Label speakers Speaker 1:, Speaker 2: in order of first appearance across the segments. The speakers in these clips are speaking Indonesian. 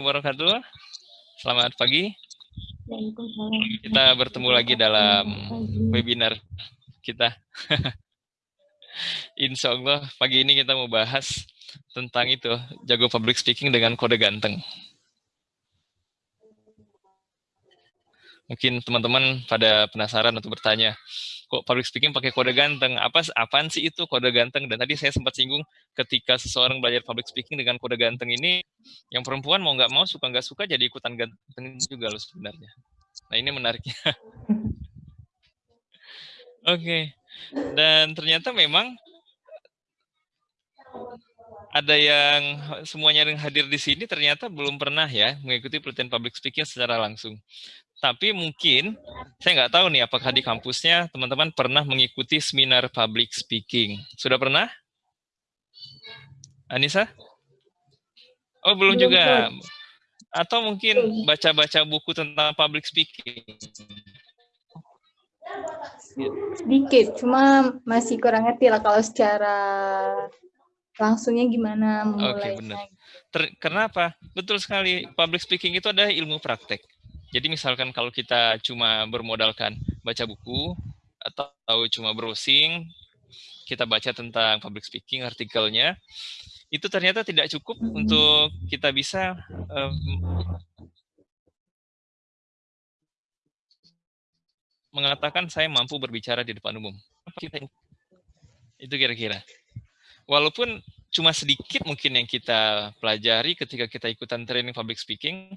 Speaker 1: wabarakatuh. Selamat pagi. Kita bertemu lagi dalam webinar kita. Insya Allah pagi ini kita mau bahas tentang itu, jago public speaking dengan kode ganteng. Mungkin teman-teman pada penasaran atau bertanya, public speaking pakai kode ganteng? Apa apaan sih itu kode ganteng? Dan tadi saya sempat singgung ketika seseorang belajar public speaking dengan kode ganteng ini, yang perempuan mau nggak mau suka nggak suka jadi ikutan ganteng juga loh sebenarnya. Nah ini menariknya. Oke, okay. dan ternyata memang ada yang semuanya yang hadir di sini ternyata belum pernah ya mengikuti pelatihan public speaking secara langsung. Tapi mungkin, saya nggak tahu nih apakah di kampusnya teman-teman pernah mengikuti seminar public speaking. Sudah pernah? Anissa? Oh, belum, belum juga. Belum. Atau mungkin baca-baca buku tentang public speaking.
Speaker 2: Sedikit, cuma masih kurang ngerti lah kalau secara langsungnya gimana memulainya. Oke, okay, benar.
Speaker 1: Ter kenapa? Betul sekali, public speaking itu adalah ilmu praktek. Jadi misalkan kalau kita cuma bermodalkan baca buku atau cuma browsing, kita baca tentang public speaking artikelnya, itu ternyata tidak cukup untuk kita bisa um, mengatakan saya mampu berbicara di depan umum. Itu kira-kira. Walaupun cuma sedikit mungkin yang kita pelajari ketika kita ikutan training public speaking,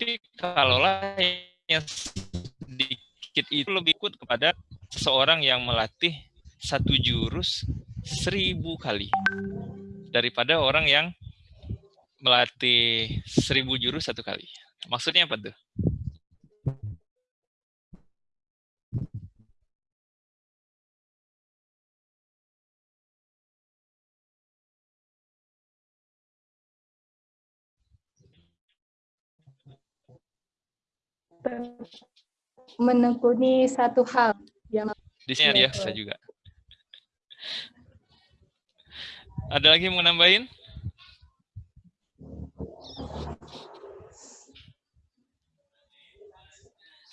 Speaker 1: tapi kalau yang sedikit itu lebih ikut kepada seseorang yang melatih satu jurus seribu kali daripada orang yang melatih seribu jurus satu kali. Maksudnya apa tuh?
Speaker 2: Menekuni satu hal yang
Speaker 1: di sini ada ya saya juga ada lagi yang mau nambahin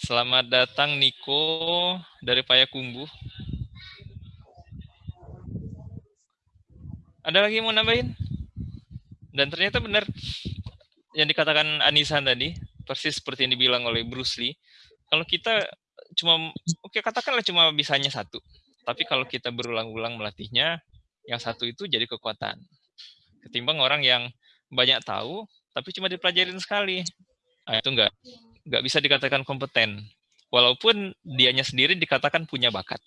Speaker 1: Selamat datang Niko dari Payakumbu. Ada lagi yang mau nambahin? Dan ternyata benar yang dikatakan Anissa tadi, persis seperti yang dibilang oleh Bruce Lee, kalau kita cuma, oke okay, katakanlah cuma bisanya satu, tapi kalau kita berulang-ulang melatihnya, yang satu itu jadi kekuatan. Ketimbang orang yang banyak tahu, tapi cuma dipelajarin sekali. Nah, itu enggak, enggak bisa dikatakan kompeten. Walaupun dianya sendiri dikatakan punya bakat.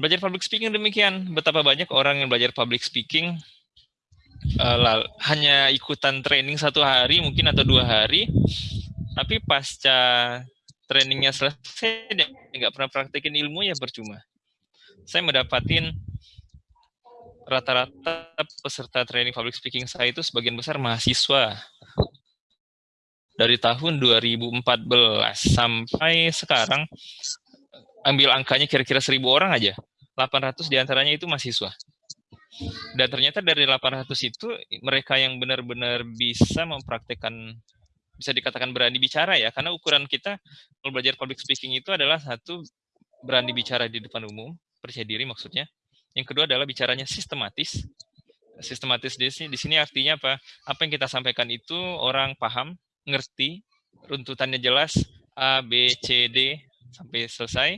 Speaker 1: Belajar public speaking demikian. Betapa banyak orang yang belajar public speaking uh, hanya ikutan training satu hari mungkin atau dua hari, tapi pasca trainingnya selesai nggak pernah praktekin ilmu ya percuma. Saya mendapatin rata-rata peserta training public speaking saya itu sebagian besar mahasiswa. Dari tahun 2014 sampai sekarang ambil angkanya kira-kira 1000 orang aja. 800 di antaranya itu mahasiswa dan ternyata dari 800 itu mereka yang benar-benar bisa mempraktekkan bisa dikatakan berani bicara ya. Karena ukuran kita kalau belajar public speaking itu adalah satu berani bicara di depan umum percaya diri maksudnya. Yang kedua adalah bicaranya sistematis. Sistematis di sini di sini artinya apa? Apa yang kita sampaikan itu orang paham ngerti runtutannya jelas A B C D sampai selesai.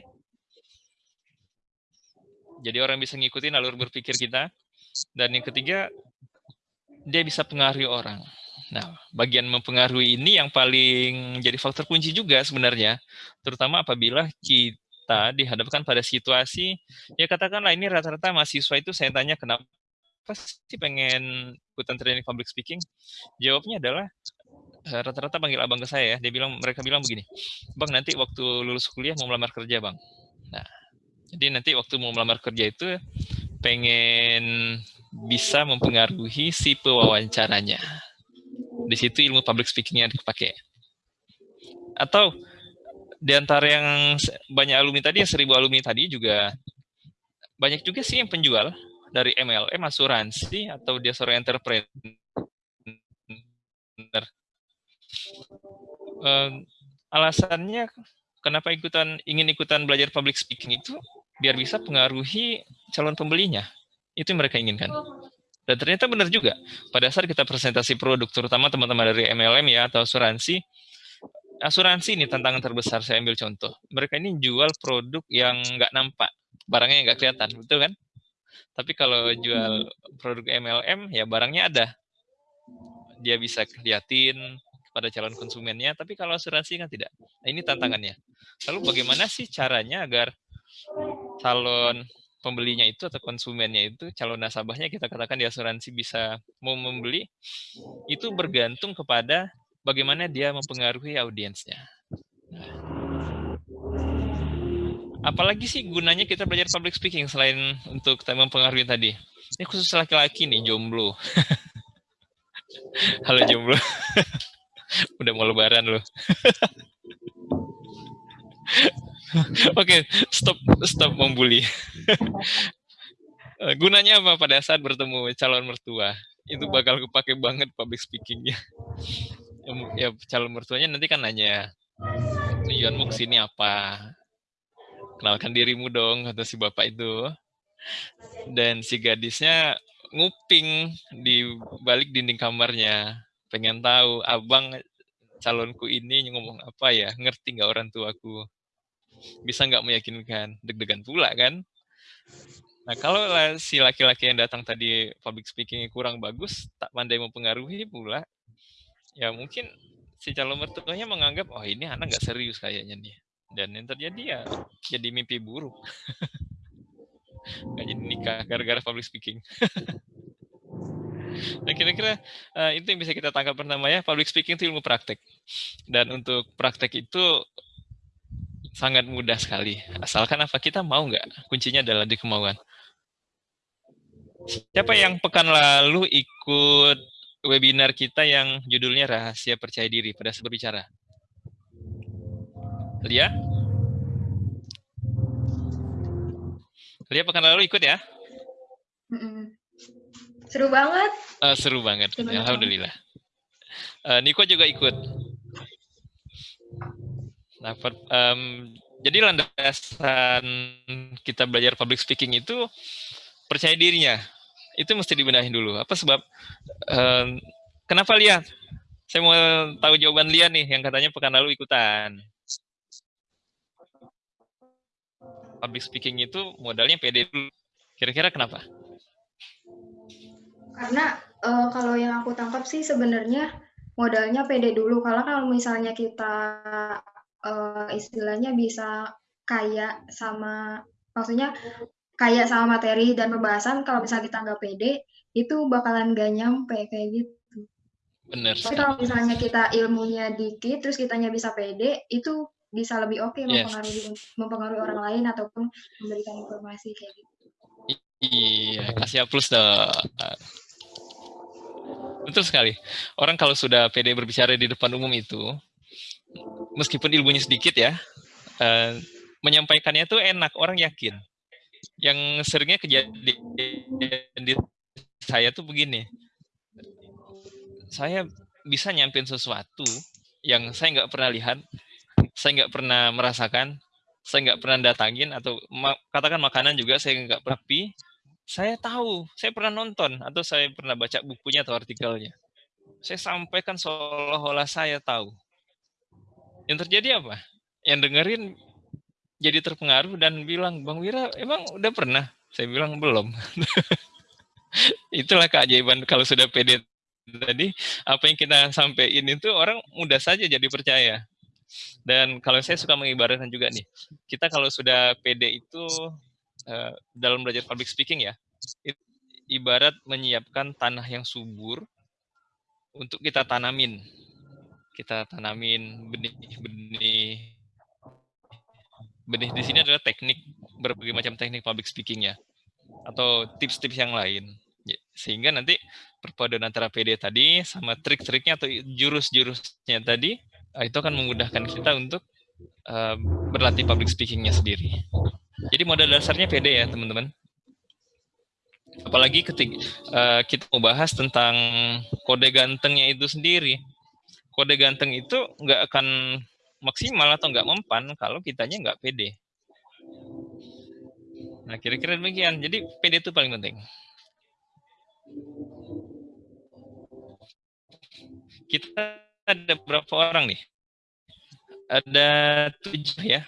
Speaker 1: Jadi orang bisa ngikutin alur berpikir kita dan yang ketiga, dia bisa pengaruhi orang. Nah, bagian mempengaruhi ini yang paling jadi faktor kunci juga sebenarnya, terutama apabila kita dihadapkan pada situasi, ya katakanlah ini rata-rata mahasiswa itu saya tanya kenapa sih pengen ikutan training public speaking? Jawabnya adalah eh, rata-rata panggil abang ke saya ya, dia bilang mereka bilang begini, bang nanti waktu lulus kuliah mau melamar kerja bang. Nah, jadi nanti waktu mau melamar kerja itu pengen bisa mempengaruhi si pewawancaranya. Di situ ilmu public speaking yang dipakai. Atau di antara yang banyak alumni tadi, yang seribu alumni tadi juga banyak juga sih yang penjual dari MLM asuransi atau dia seorang entrepreneur. Uh, alasannya kenapa ikutan ingin ikutan belajar public speaking itu biar bisa pengaruhi calon pembelinya. Itu yang mereka inginkan. Dan ternyata benar juga. Pada saat kita presentasi produk, terutama teman-teman dari MLM ya atau asuransi, asuransi ini tantangan terbesar saya ambil contoh. Mereka ini jual produk yang nggak nampak, barangnya nggak kelihatan, betul kan? Tapi kalau jual produk MLM, ya barangnya ada. Dia bisa kelihatin kepada calon konsumennya, tapi kalau asuransi kan tidak. Nah, ini tantangannya. Lalu bagaimana sih caranya agar calon pembelinya itu atau konsumennya itu calon nasabahnya kita katakan di asuransi bisa mau membeli itu bergantung kepada bagaimana dia mempengaruhi audiensnya. apalagi sih gunanya kita belajar public speaking selain untuk mempengaruhi tadi? Ini khusus laki-laki nih, jomblo. Halo jomblo. Udah mau lebaran loh. Oke, okay, stop stop membuli. Gunanya apa pada saat bertemu calon mertua? Itu bakal kepake banget public speakingnya. Ya, ya calon mertuanya nanti kan nanya, tujuanmu ke sini apa? Kenalkan dirimu dong, kata si bapak itu. Dan si gadisnya nguping di balik dinding kamarnya. Pengen tahu, abang calonku ini ngomong apa ya? Ngerti nggak orang tuaku? bisa nggak meyakinkan? Deg-degan pula kan? Nah kalau si laki-laki yang datang tadi public speakingnya kurang bagus tak pandai mempengaruhi pula. Ya mungkin si calon mertuanya menganggap oh ini anak nggak serius kayaknya nih. Dan yang terjadi ya jadi mimpi buruk. Nggak jadi nikah gara-gara public speaking Nah, kira-kira uh, itu yang bisa kita tangkap pertama ya, public speaking itu ilmu praktek. Dan untuk praktek itu sangat mudah sekali. Asalkan apa kita mau nggak? Kuncinya adalah di kemauan. Siapa yang pekan lalu ikut webinar kita yang judulnya Rahasia Percaya Diri pada berbicara? Lia? Lia pekan lalu ikut ya?
Speaker 2: Seru banget.
Speaker 1: Uh, seru banget. Alhamdulillah. Uh, Niko juga ikut. Nah, per, um, jadi landasan kita belajar public speaking itu percaya dirinya. Itu mesti dibenahi dulu. Apa sebab? Um, kenapa Lia? Saya mau tahu jawaban Lia nih, yang katanya pekan lalu ikutan. Public speaking itu modalnya pede dulu. Kira-kira kenapa?
Speaker 2: Karena uh, kalau yang aku tangkap sih sebenarnya modalnya pede dulu. Kalau kalau misalnya kita uh, istilahnya bisa kaya sama maksudnya kaya sama materi dan pembahasan kalau misalnya kita nggak pede itu bakalan gak nyampe kayak gitu.
Speaker 1: Benar.
Speaker 2: Tapi kalau misalnya kita ilmunya dikit terus kitanya bisa pede itu bisa lebih oke okay yes. mempengaruhi mempengaruhi orang lain ataupun memberikan informasi kayak gitu.
Speaker 1: Iya, kasih plus dong. Betul sekali. Orang kalau sudah pede berbicara di depan umum itu, meskipun ilmunya sedikit ya, uh, menyampaikannya tuh enak, orang yakin. Yang seringnya kejadian di saya tuh begini, saya bisa nyampein sesuatu yang saya nggak pernah lihat, saya nggak pernah merasakan, saya nggak pernah datangin atau katakan makanan juga saya nggak pernah pi, saya tahu, saya pernah nonton atau saya pernah baca bukunya atau artikelnya. Saya sampaikan seolah-olah saya tahu. Yang terjadi apa? Yang dengerin jadi terpengaruh dan bilang, Bang Wira, emang udah pernah? Saya bilang, belum. Itulah keajaiban kalau sudah pede tadi, apa yang kita sampaikan itu orang mudah saja jadi percaya. Dan kalau saya suka mengibaratkan juga nih, kita kalau sudah pede itu uh, dalam belajar public speaking ya, ibarat menyiapkan tanah yang subur untuk kita tanamin. Kita tanamin benih-benih. Benih di sini adalah teknik berbagai macam teknik public speaking ya atau tips-tips yang lain. Ya, sehingga nanti perpaduan antara PD tadi sama trik-triknya atau jurus-jurusnya tadi ah, itu akan memudahkan kita untuk uh, berlatih public speakingnya sendiri. Jadi modal dasarnya pede ya teman-teman. Apalagi ketika uh, kita mau bahas tentang kode gantengnya itu sendiri. Kode ganteng itu nggak akan maksimal atau nggak mempan kalau kitanya nggak pede. Nah, kira-kira demikian. Jadi pede itu paling penting. Kita ada berapa orang nih? Ada tujuh ya.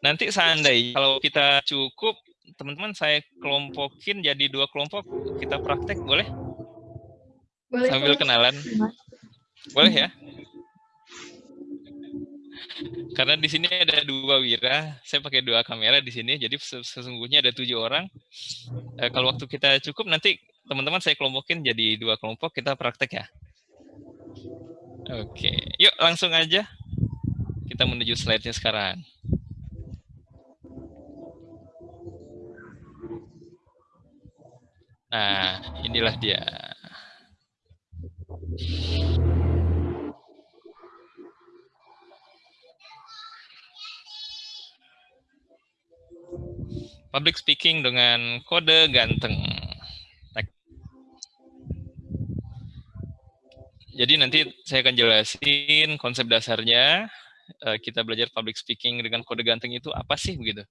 Speaker 1: Nanti seandainya kalau kita cukup, teman-teman saya kelompokin jadi dua kelompok, kita praktek boleh? Boleh. Sambil kenalan. Boleh ya? Karena di sini ada dua wira, saya pakai dua kamera di sini, jadi sesungguhnya ada tujuh orang. E, kalau waktu kita cukup, nanti teman-teman saya kelompokin jadi dua kelompok, kita praktek ya. Oke, yuk langsung aja. Kita menuju slide-nya sekarang. Nah, inilah dia. Public speaking dengan kode ganteng. Jadi nanti saya akan jelasin konsep dasarnya. Eh, kita belajar public speaking dengan kode ganteng itu apa sih begitu?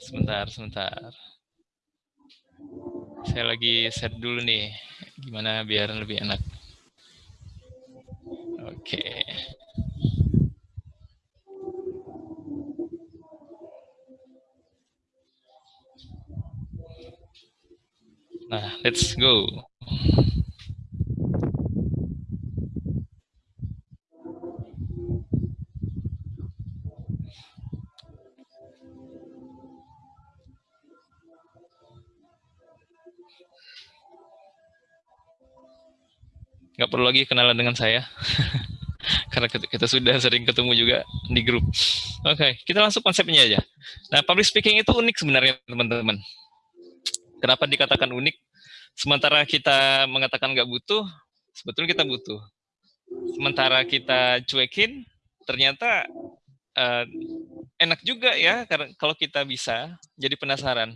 Speaker 1: Sebentar, sebentar. Saya lagi set dulu nih, gimana biar lebih enak. Oke. Nah, let's go. nggak perlu lagi kenalan dengan saya karena kita sudah sering ketemu juga di grup. Oke, okay, kita langsung konsepnya aja. Nah, public speaking itu unik sebenarnya teman-teman. Kenapa dikatakan unik? Sementara kita mengatakan nggak butuh, sebetulnya kita butuh. Sementara kita cuekin, ternyata uh, enak juga ya kalau kita bisa jadi penasaran.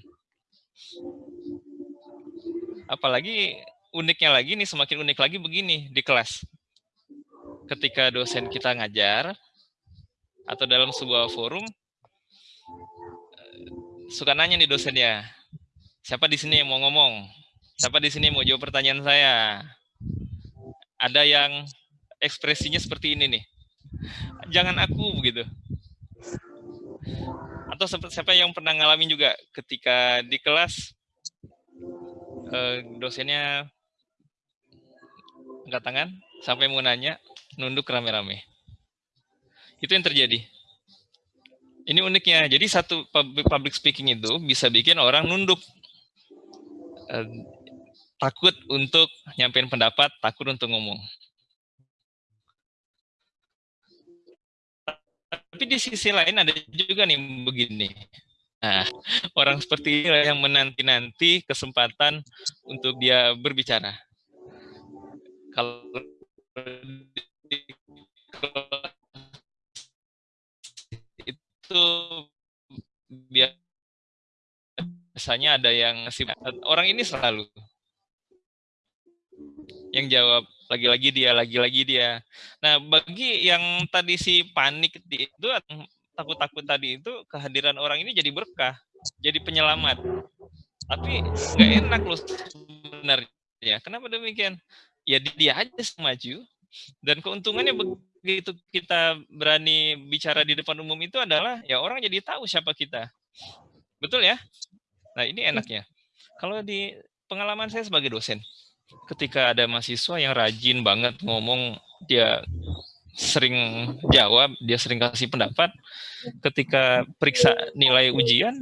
Speaker 1: Apalagi uniknya lagi nih, semakin unik lagi begini di kelas. Ketika dosen kita ngajar, atau dalam sebuah forum, eh, suka nanya nih dosennya, siapa di sini yang mau ngomong? Siapa di sini yang mau jawab pertanyaan saya? Ada yang ekspresinya seperti ini nih. Jangan aku begitu. Atau siapa yang pernah ngalamin juga ketika di kelas eh, dosennya angkat tangan sampai mau nanya, nunduk rame-rame. Itu yang terjadi. Ini uniknya. Jadi satu public speaking itu bisa bikin orang nunduk. Takut untuk nyampein pendapat, takut untuk ngomong. Tapi di sisi lain ada juga nih begini. Nah, orang seperti ini yang menanti-nanti kesempatan untuk dia berbicara kalau itu biasanya ada yang orang ini selalu. Yang jawab lagi-lagi dia lagi-lagi dia. Nah bagi yang tadi si panik itu takut-takut tadi itu kehadiran orang ini jadi berkah jadi penyelamat. Tapi nggak enak loh sebenarnya. Kenapa demikian? Ya dia aja maju. Dan keuntungannya begitu kita berani bicara di depan umum itu adalah ya orang jadi tahu siapa kita. Betul ya nah ini enaknya kalau di pengalaman saya sebagai dosen ketika ada mahasiswa yang rajin banget ngomong dia sering jawab dia sering kasih pendapat ketika periksa nilai ujian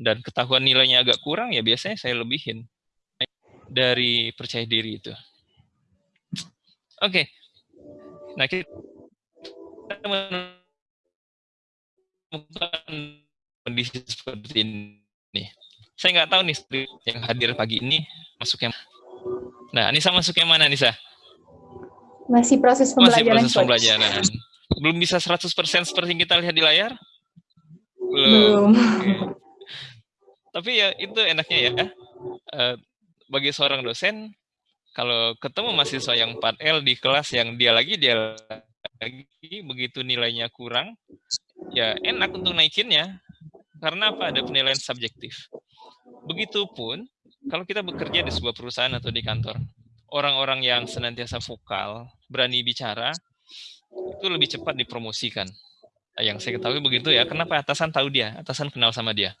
Speaker 1: dan ketahuan nilainya agak kurang ya biasanya saya lebihin dari percaya diri itu Oke. Okay. Nah, kita menemukan kondisi seperti ini. Saya nggak tahu nih yang hadir pagi ini masuknya. Nah, Anissa masuk yang mana, Anissa?
Speaker 3: Masih proses pembelajaran.
Speaker 1: Masih proses pembelajaran. Belum bisa 100% seperti yang kita lihat di layar?
Speaker 3: Belum. Belum.
Speaker 1: Okay. Tapi ya itu enaknya ya. Uh, bagi seorang dosen, kalau ketemu mahasiswa yang 4L di kelas yang dia lagi, dia lagi, begitu nilainya kurang, ya enak untuk naikinnya. Karena apa? Ada penilaian subjektif. Begitupun kalau kita bekerja di sebuah perusahaan atau di kantor, orang-orang yang senantiasa vokal, berani bicara, itu lebih cepat dipromosikan. Yang saya ketahui begitu ya, kenapa atasan tahu dia, atasan kenal sama dia.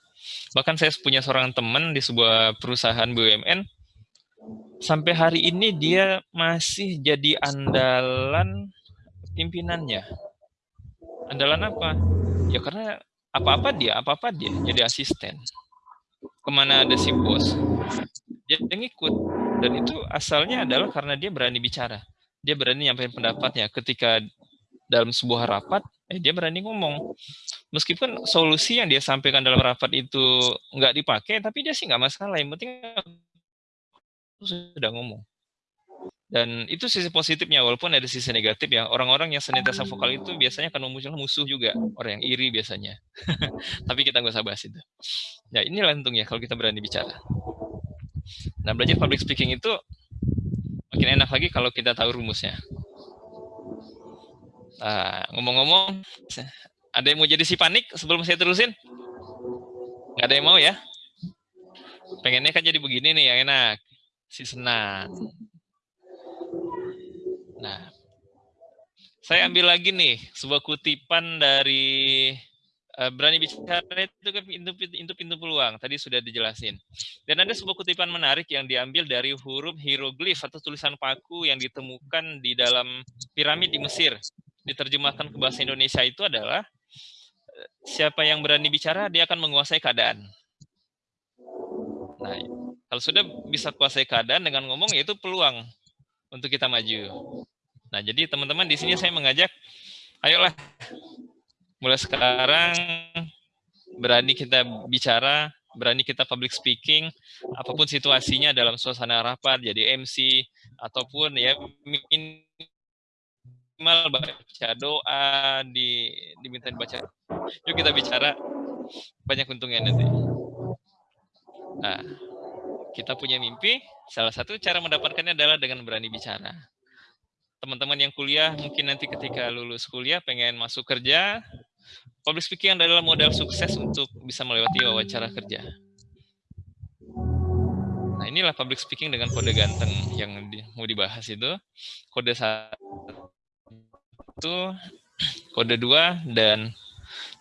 Speaker 1: Bahkan saya punya seorang teman di sebuah perusahaan BUMN, sampai hari ini dia masih jadi andalan pimpinannya. Andalan apa? Ya karena apa-apa dia, apa-apa dia jadi asisten ke mana ada si bos. Dia ngikut. Dan itu asalnya adalah karena dia berani bicara. Dia berani nyampein pendapatnya. Ketika dalam sebuah rapat eh dia berani ngomong. Meskipun solusi yang dia sampaikan dalam rapat itu nggak dipakai tapi dia sih nggak masalah. Yang penting sudah ngomong dan itu sisi positifnya walaupun ada sisi negatif ya. Orang-orang yang senantiasa vokal itu biasanya akan memunculkan musuh juga. Orang yang iri biasanya. Tapi kita nggak usah bahas itu. Ya ini untungnya kalau kita berani bicara. Nah belajar public speaking itu makin enak lagi kalau kita tahu rumusnya. Nah, ngomong-ngomong ada yang mau jadi si panik sebelum saya terusin? Nggak ada yang mau ya? Pengennya kan jadi begini nih yang enak. Si senang Nah, saya ambil lagi nih sebuah kutipan dari uh, berani bicara itu kan pintu, pintu pintu peluang. Tadi sudah dijelasin. Dan ada sebuah kutipan menarik yang diambil dari huruf hieroglif atau tulisan paku yang ditemukan di dalam piramid di Mesir. Diterjemahkan ke bahasa Indonesia itu adalah eh, siapa yang berani bicara dia akan menguasai keadaan. Nah, kalau sudah bisa kuasai keadaan dengan ngomong yaitu peluang untuk kita maju. Nah, jadi teman-teman di sini saya mengajak, ayolah mulai sekarang berani kita bicara, berani kita public speaking, apa pun situasinya dalam suasana rapat, jadi MC, ataupun ya minimal baca doa, di, diminta baca. Yuk kita bicara, banyak untungnya nanti. Nah, kita punya mimpi, salah satu cara mendapatkannya adalah dengan berani bicara teman-teman yang kuliah mungkin nanti ketika lulus kuliah pengen masuk kerja, public speaking adalah modal sukses untuk bisa melewati wawancara kerja. Nah inilah public speaking dengan kode ganteng yang di, mau dibahas itu. Kode satu, kode dua, dan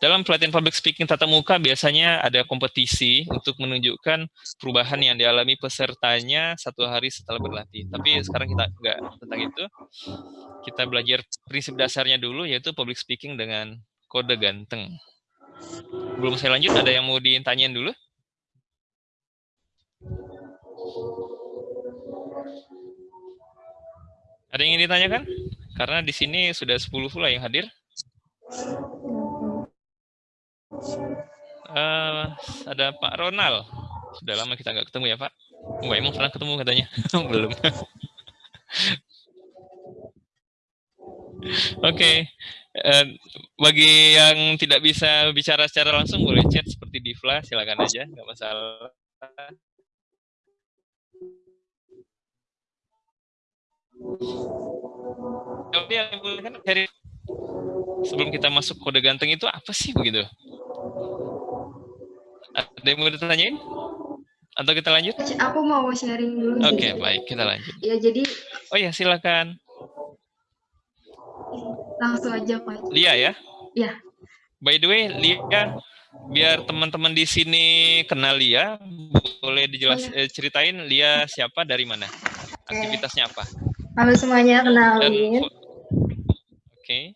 Speaker 1: dalam pelatihan public speaking tatap muka biasanya ada kompetisi untuk menunjukkan perubahan yang dialami pesertanya satu hari setelah berlatih. Tapi sekarang kita enggak tentang itu. Kita belajar prinsip dasarnya dulu yaitu public speaking dengan kode ganteng. Belum saya lanjut, ada yang mau ditanyain dulu? Ada yang ingin ditanyakan? Karena di sini sudah 10 pula yang hadir. Uh, ada Pak Ronald. Sudah lama kita nggak ketemu ya Pak. Wah, emang pernah ketemu katanya? Belum. Oke. Okay. Uh, bagi yang tidak bisa bicara secara langsung boleh chat seperti Divla, silakan aja, nggak masalah. Tapi sebelum kita masuk kode ganteng itu apa sih begitu? Ada yang mau ditanyain? Atau kita lanjut?
Speaker 2: Aku mau sharing dulu.
Speaker 1: Oke, okay, baik. Kita lanjut.
Speaker 2: Ya, jadi...
Speaker 1: Oh ya, silakan.
Speaker 2: Langsung aja, Pak.
Speaker 1: Lia ya?
Speaker 2: Ya.
Speaker 1: By the way, Lia, biar teman-teman di sini kenal Lia, boleh dijelas oh, ya. ceritain Lia siapa, dari mana? Aktivitasnya apa?
Speaker 2: Halo semuanya, kenalin. Oke.
Speaker 1: Okay.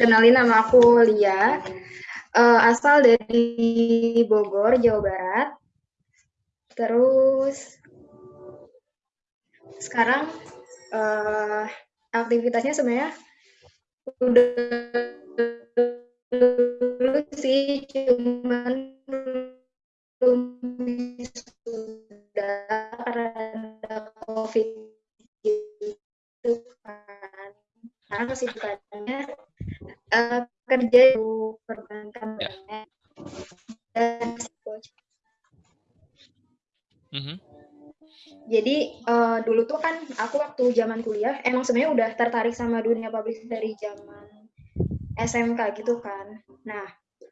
Speaker 2: Kenalin nama aku Lia uh, asal dari Bogor, Jawa Barat. Terus sekarang uh, aktivitasnya sebenarnya udah dulu sih, cuman belum sudah karena COVID gitu kan. Karena kesibukannya uh, kerja di perbankan
Speaker 1: Ya.
Speaker 2: dan coach.
Speaker 1: Mhm.
Speaker 2: Jadi eh, dulu tuh kan aku waktu zaman kuliah emang sebenarnya udah tertarik sama dunia public dari zaman SMK gitu kan. Nah,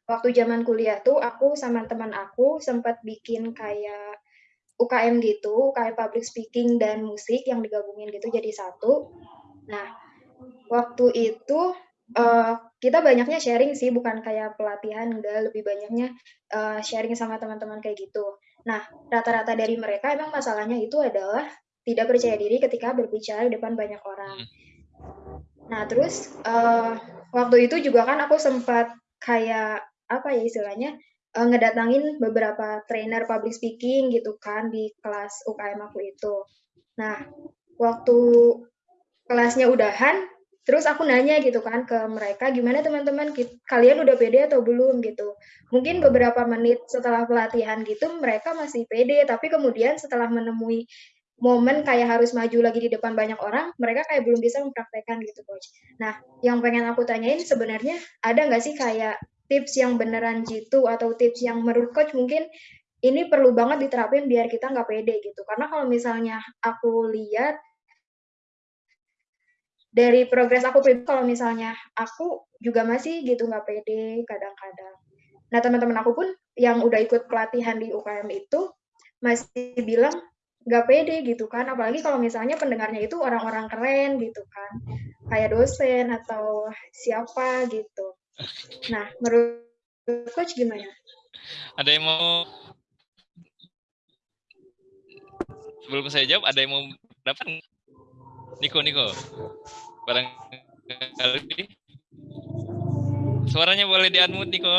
Speaker 2: waktu zaman kuliah tuh aku sama teman aku sempat bikin kayak UKM gitu, kayak public speaking dan musik yang digabungin gitu jadi satu. Nah, waktu itu eh, kita banyaknya sharing sih, bukan kayak pelatihan, enggak lebih banyaknya eh, sharing sama teman-teman kayak gitu. Nah, rata-rata dari mereka emang masalahnya itu adalah tidak percaya diri ketika berbicara di depan banyak orang. Nah, terus eh, waktu itu juga kan aku sempat kayak apa ya istilahnya eh, ngedatangin beberapa trainer public speaking gitu kan di kelas UKM aku itu. Nah, waktu kelasnya udahan, terus aku nanya gitu kan ke mereka, gimana teman-teman, kalian udah pede atau belum gitu. Mungkin beberapa menit setelah pelatihan gitu, mereka masih pede, tapi kemudian setelah menemui momen kayak harus maju lagi di depan banyak orang, mereka kayak belum bisa mempraktekkan gitu, coach. Nah, yang pengen aku tanyain sebenarnya ada nggak sih kayak tips yang beneran jitu atau tips yang menurut coach mungkin ini perlu banget diterapin biar kita nggak pede gitu. Karena kalau misalnya aku lihat dari progres aku pribadi, kalau misalnya aku juga masih gitu nggak pede kadang-kadang. Nah teman-teman aku pun yang udah ikut pelatihan di UKM itu masih bilang nggak pede gitu kan, apalagi kalau misalnya pendengarnya itu orang-orang keren gitu kan, kayak dosen atau siapa gitu. Nah menurut coach gimana?
Speaker 1: Ada yang mau sebelum saya jawab ada yang mau dapat? Niko Niko barangkali. Suaranya boleh di unmute Niko.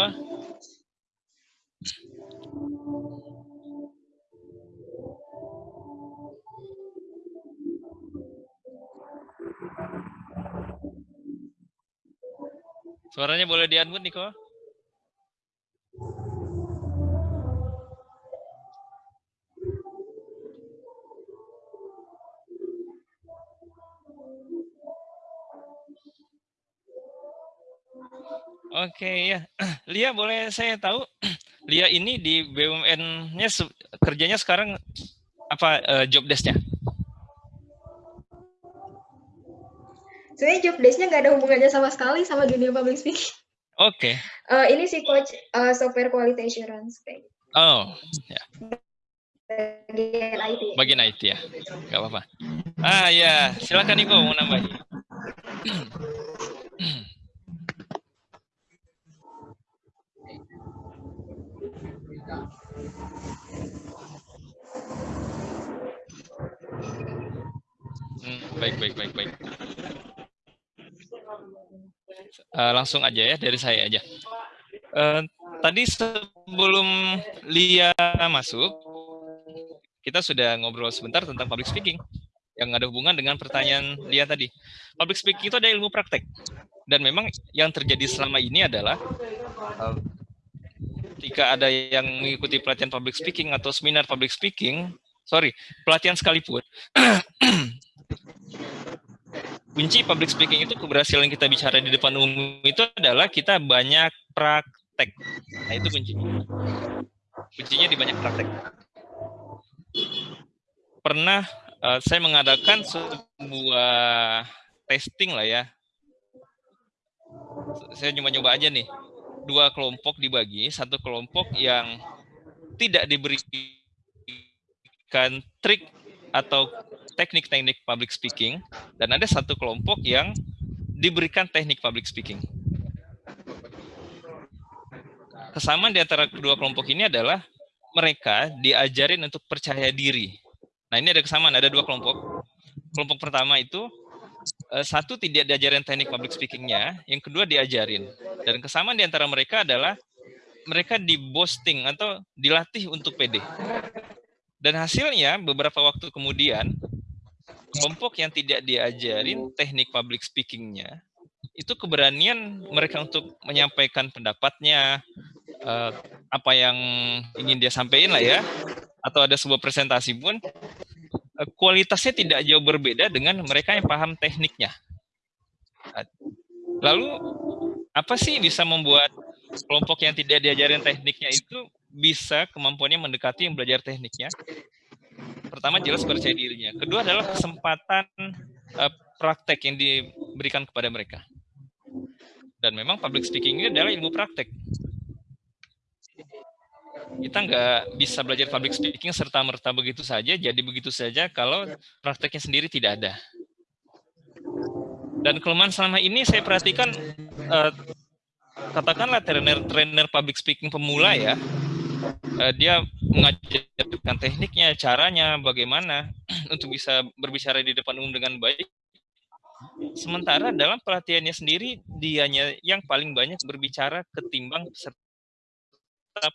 Speaker 1: Suaranya boleh di unmute Niko Oke ya, Lia boleh saya tahu Lia ini di BUMN-nya kerjanya sekarang apa eh, job desk-nya?
Speaker 2: Sebenarnya job desk-nya nggak ada hubungannya sama sekali sama dunia public speaking.
Speaker 1: Oke.
Speaker 2: Eh, ini sih coach eh, software quality assurance kayak gitu.
Speaker 1: Oh, ya.
Speaker 2: bagian IT.
Speaker 1: Bagian IT ya. Gak apa-apa. Ah ya, silakan Niko mau nambah. Baik, baik, baik, baik. Eh, langsung aja ya dari saya aja. Eh, tadi sebelum Lia masuk, kita sudah ngobrol sebentar tentang public speaking yang ada hubungan dengan pertanyaan Lia tadi. Public speaking itu ada ilmu praktek. Dan memang yang terjadi selama ini adalah eh, ketika ada yang mengikuti pelatihan public speaking atau seminar public speaking, sorry, pelatihan sekalipun, kunci public speaking itu keberhasilan kita bicara di depan umum itu adalah kita banyak praktek. Nah itu kuncinya. Kuncinya di banyak praktek. Pernah uh, saya mengadakan sebuah testing lah ya. Saya nyoba-nyoba aja nih. Dua kelompok dibagi, satu kelompok yang tidak diberikan trik atau teknik-teknik public speaking dan ada satu kelompok yang diberikan teknik public speaking. Kesamaan di antara kedua kelompok ini adalah mereka diajarin untuk percaya diri. Nah ini ada kesamaan, ada dua kelompok. Kelompok pertama itu eh, satu tidak diajarin teknik public speakingnya, yang kedua diajarin. Dan kesamaan di antara mereka adalah mereka di boosting atau dilatih untuk pede. Dan hasilnya beberapa waktu kemudian kelompok yang tidak diajarin teknik public speakingnya itu keberanian mereka untuk menyampaikan pendapatnya eh, apa yang ingin dia sampaikan lah ya atau ada sebuah presentasi pun eh, kualitasnya tidak jauh berbeda dengan mereka yang paham tekniknya. Lalu apa sih bisa membuat kelompok yang tidak diajarin tekniknya itu bisa kemampuannya mendekati yang belajar tekniknya? Pertama jelas percaya dirinya. Kedua adalah kesempatan uh, praktek yang diberikan kepada mereka. Dan memang public speaking ini adalah ilmu praktek. Kita nggak bisa belajar public speaking serta-merta begitu saja, jadi begitu saja kalau prakteknya sendiri tidak ada. Dan kelemahan selama ini saya perhatikan, uh, katakanlah trainer-trainer public speaking pemula ya, uh, dia mengajarkan tekniknya, caranya, bagaimana untuk bisa berbicara di depan umum dengan baik. Sementara dalam pelatihannya sendiri, dianya yang paling banyak berbicara ketimbang peserta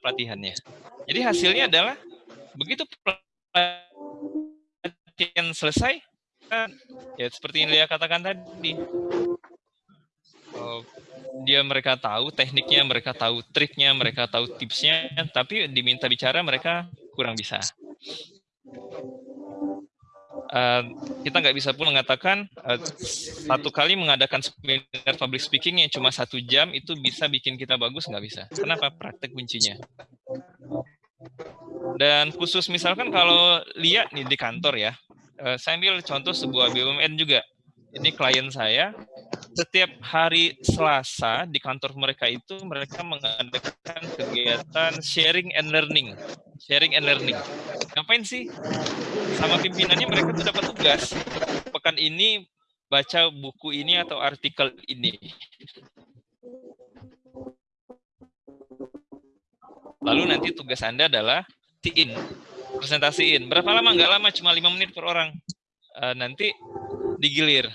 Speaker 1: pelatihannya. Jadi hasilnya adalah begitu pelatihan selesai, ya seperti yang dia katakan tadi, dia mereka tahu tekniknya, mereka tahu triknya, mereka tahu tipsnya, tapi diminta bicara mereka kurang bisa. Uh, kita nggak bisa pun mengatakan uh, satu kali mengadakan seminar public speaking yang cuma satu jam itu bisa bikin kita bagus nggak bisa. Kenapa? Praktek kuncinya. Dan khusus misalkan kalau lihat nih di kantor ya, uh, saya ambil contoh sebuah BUMN juga. Ini klien saya, setiap hari Selasa di kantor mereka itu mereka mengadakan kegiatan sharing and learning. Sharing and learning. Ngapain sih? Sama pimpinannya mereka tuh dapat tugas. Pekan ini baca buku ini atau artikel ini. Lalu nanti tugas Anda adalah in, presentasiin. Berapa lama? Nggak lama, cuma lima menit per orang. Uh, nanti digilir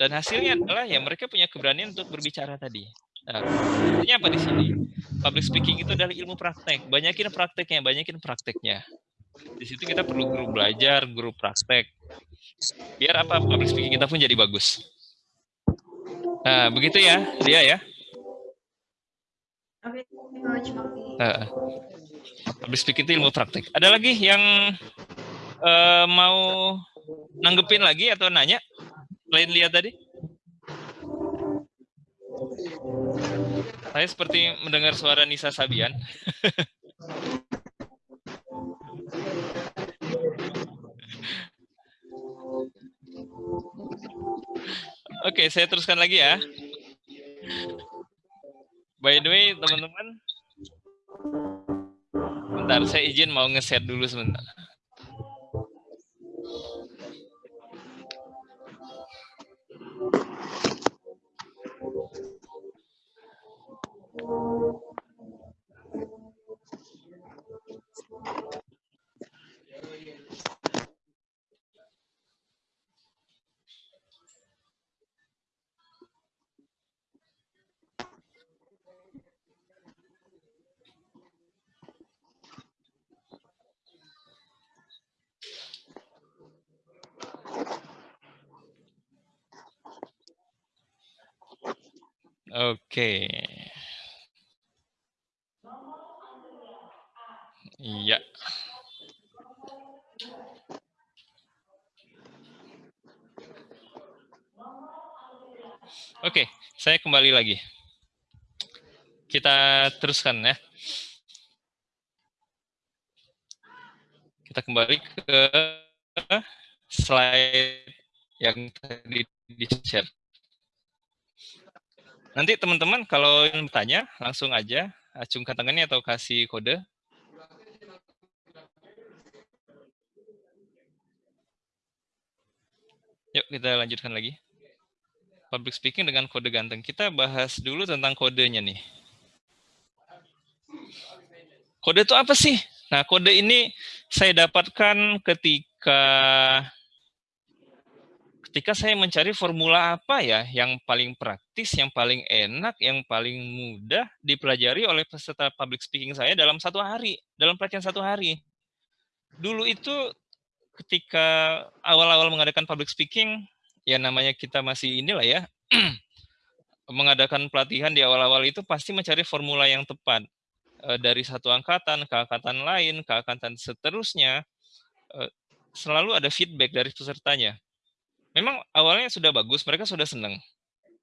Speaker 1: dan hasilnya adalah ya mereka punya keberanian untuk berbicara tadi. Nah, artinya apa di sini? Public speaking itu adalah ilmu praktek. Banyakin prakteknya, banyakin prakteknya. Di situ kita perlu guru belajar, guru praktek. Biar apa public speaking kita pun jadi bagus. Nah, begitu ya, dia ya. Uh, public speaking itu ilmu praktek. Ada lagi yang uh, mau nanggepin lagi atau nanya? Selain lihat tadi? Saya seperti mendengar suara Nisa Sabian. Oke, saya teruskan lagi ya. By the way, teman-teman. Bentar, saya izin mau ngeset dulu sebentar. Oke. Iya. Oke, saya kembali lagi. Kita teruskan ya. Kita kembali ke slide yang tadi di-share. Nanti teman-teman kalau ingin bertanya, langsung aja acungkan tangannya atau kasih kode. Yuk kita lanjutkan lagi. Public speaking dengan kode ganteng. Kita bahas dulu tentang kodenya nih. Kode itu apa sih? Nah, kode ini saya dapatkan ketika ketika saya mencari formula apa ya yang paling praktis, yang paling enak, yang paling mudah dipelajari oleh peserta public speaking saya dalam satu hari, dalam pelatihan satu hari. Dulu itu ketika awal-awal mengadakan public speaking, ya namanya kita masih inilah ya, mengadakan pelatihan di awal-awal itu pasti mencari formula yang tepat. Eh, dari satu angkatan ke angkatan lain, ke angkatan seterusnya, uh, selalu ada feedback dari pesertanya. Memang awalnya sudah bagus, mereka sudah senang.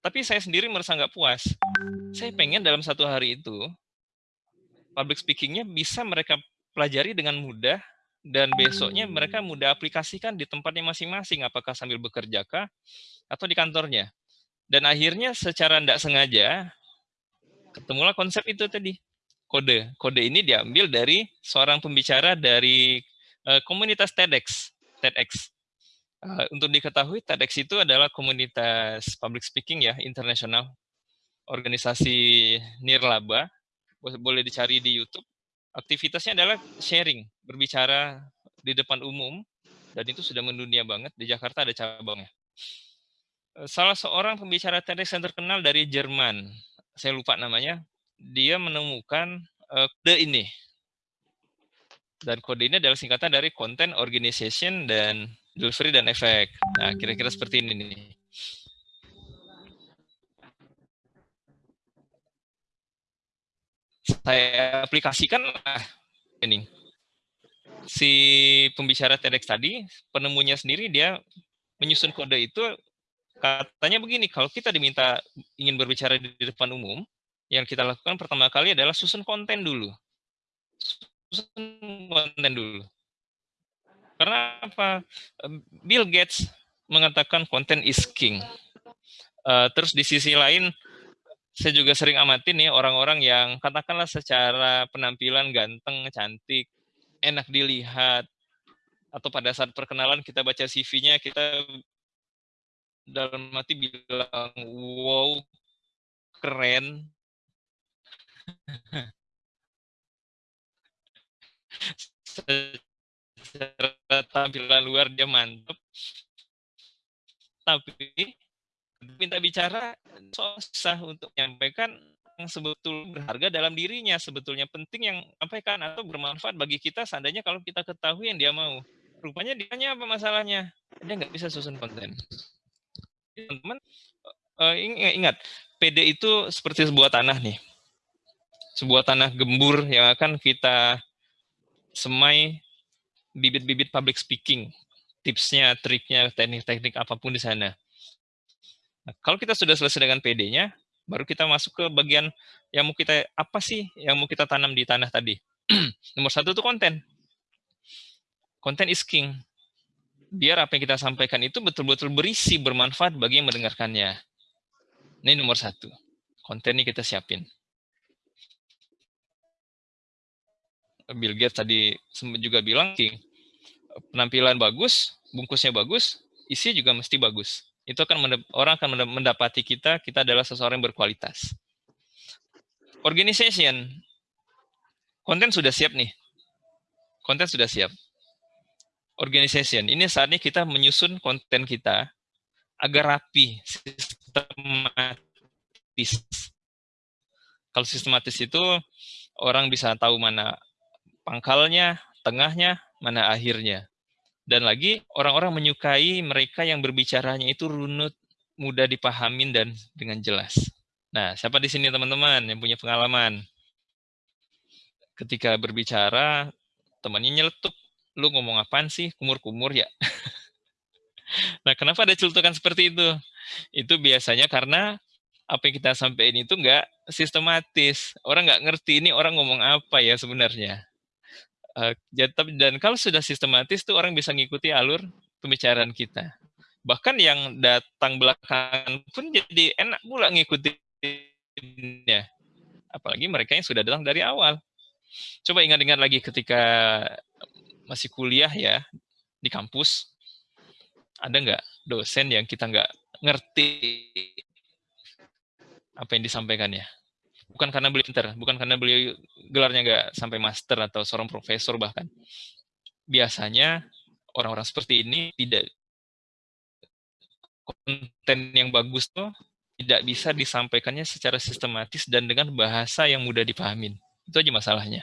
Speaker 1: Tapi saya sendiri merasa nggak puas. Saya pengen dalam satu hari itu, public speakingnya bisa mereka pelajari dengan mudah, dan besoknya mereka mudah aplikasikan di tempatnya masing-masing, apakah sambil bekerja kah, atau di kantornya. Dan akhirnya secara tidak sengaja, ketemulah konsep itu tadi, kode. Kode ini diambil dari seorang pembicara dari uh, komunitas TEDx. TEDx. Uh, untuk diketahui, TEDx itu adalah komunitas public speaking ya, internasional. Organisasi nirlaba, boleh dicari di YouTube. Aktivitasnya adalah sharing, berbicara di depan umum, dan itu sudah mendunia banget. Di Jakarta ada cabangnya. Eh, salah seorang pembicara TEDx yang terkenal dari Jerman, saya lupa namanya, dia menemukan uh, kode ini. Dan kode ini adalah singkatan dari Content Organization dan delivery dan efek. Nah, kira-kira seperti ini nih. Saya aplikasikan ah, ini. Si pembicara TEDx tadi, penemunya sendiri dia menyusun kode itu katanya begini, kalau kita diminta ingin berbicara di depan umum, yang kita lakukan pertama kali adalah susun konten dulu. Susun konten dulu. Karena apa? Bill Gates mengatakan konten is king. Uh, terus di sisi lain, saya juga sering amatin nih orang-orang yang katakanlah secara penampilan ganteng, cantik, enak dilihat, atau pada saat perkenalan kita baca CV-nya, kita dalam hati bilang, wow, keren. secara tampilan luar dia mantep tapi minta bicara susah untuk menyampaikan yang sebetulnya berharga dalam dirinya sebetulnya penting yang sampaikan atau bermanfaat bagi kita seandainya kalau kita ketahui yang dia mau. Rupanya dia apa masalahnya? Dia nggak bisa susun konten. Teman-teman uh, ingat PD itu seperti sebuah tanah nih. Sebuah tanah gembur yang akan kita semai bibit-bibit public speaking, tipsnya, triknya, teknik-teknik apa pun di sana. Nah, kalau kita sudah selesai dengan PD-nya, baru kita masuk ke bagian yang mau kita, apa sih yang mau kita tanam di tanah tadi? Nomor satu itu konten. Konten is king. Biar apa yang kita sampaikan itu betul-betul berisi, bermanfaat bagi yang mendengarkannya. Ini nomor satu. Konten ini kita siapin. Bill Gates tadi juga bilang, penampilan bagus, bungkusnya bagus, isi juga mesti bagus. Itu akan orang akan mendapati kita, kita adalah seseorang yang berkualitas. Organization, konten sudah siap nih. Konten sudah siap. Organization, ini saatnya kita menyusun konten kita agar rapi, sistematis. Kalau sistematis itu orang bisa tahu mana pangkalnya, tengahnya, mana akhirnya. Dan lagi orang-orang menyukai mereka yang berbicaranya itu runut, mudah dipahamin dan dengan jelas. Nah, siapa di sini teman-teman yang punya pengalaman? Ketika berbicara, temannya nyeletuk, lu ngomong apaan sih? Kumur-kumur ya? nah, kenapa ada celutukan seperti itu? Itu biasanya karena apa yang kita sampaikan itu enggak sistematis. Orang nggak ngerti ini orang ngomong apa ya sebenarnya. Uh, dan kalau sudah sistematis tuh orang bisa ngikuti alur pembicaraan kita. Bahkan yang datang belakangan pun jadi enak pula ngikutinnya. Apalagi mereka yang sudah datang dari awal. Coba ingat-ingat lagi ketika masih kuliah ya di kampus, ada nggak dosen yang kita nggak ngerti apa yang disampaikannya? Bukan karena beliau pinter, bukan karena beliau gelarnya nggak sampai master atau seorang profesor bahkan. Biasanya orang-orang seperti ini tidak konten yang bagus tuh tidak bisa disampaikannya secara sistematis dan dengan bahasa yang mudah dipahamin. Itu aja masalahnya.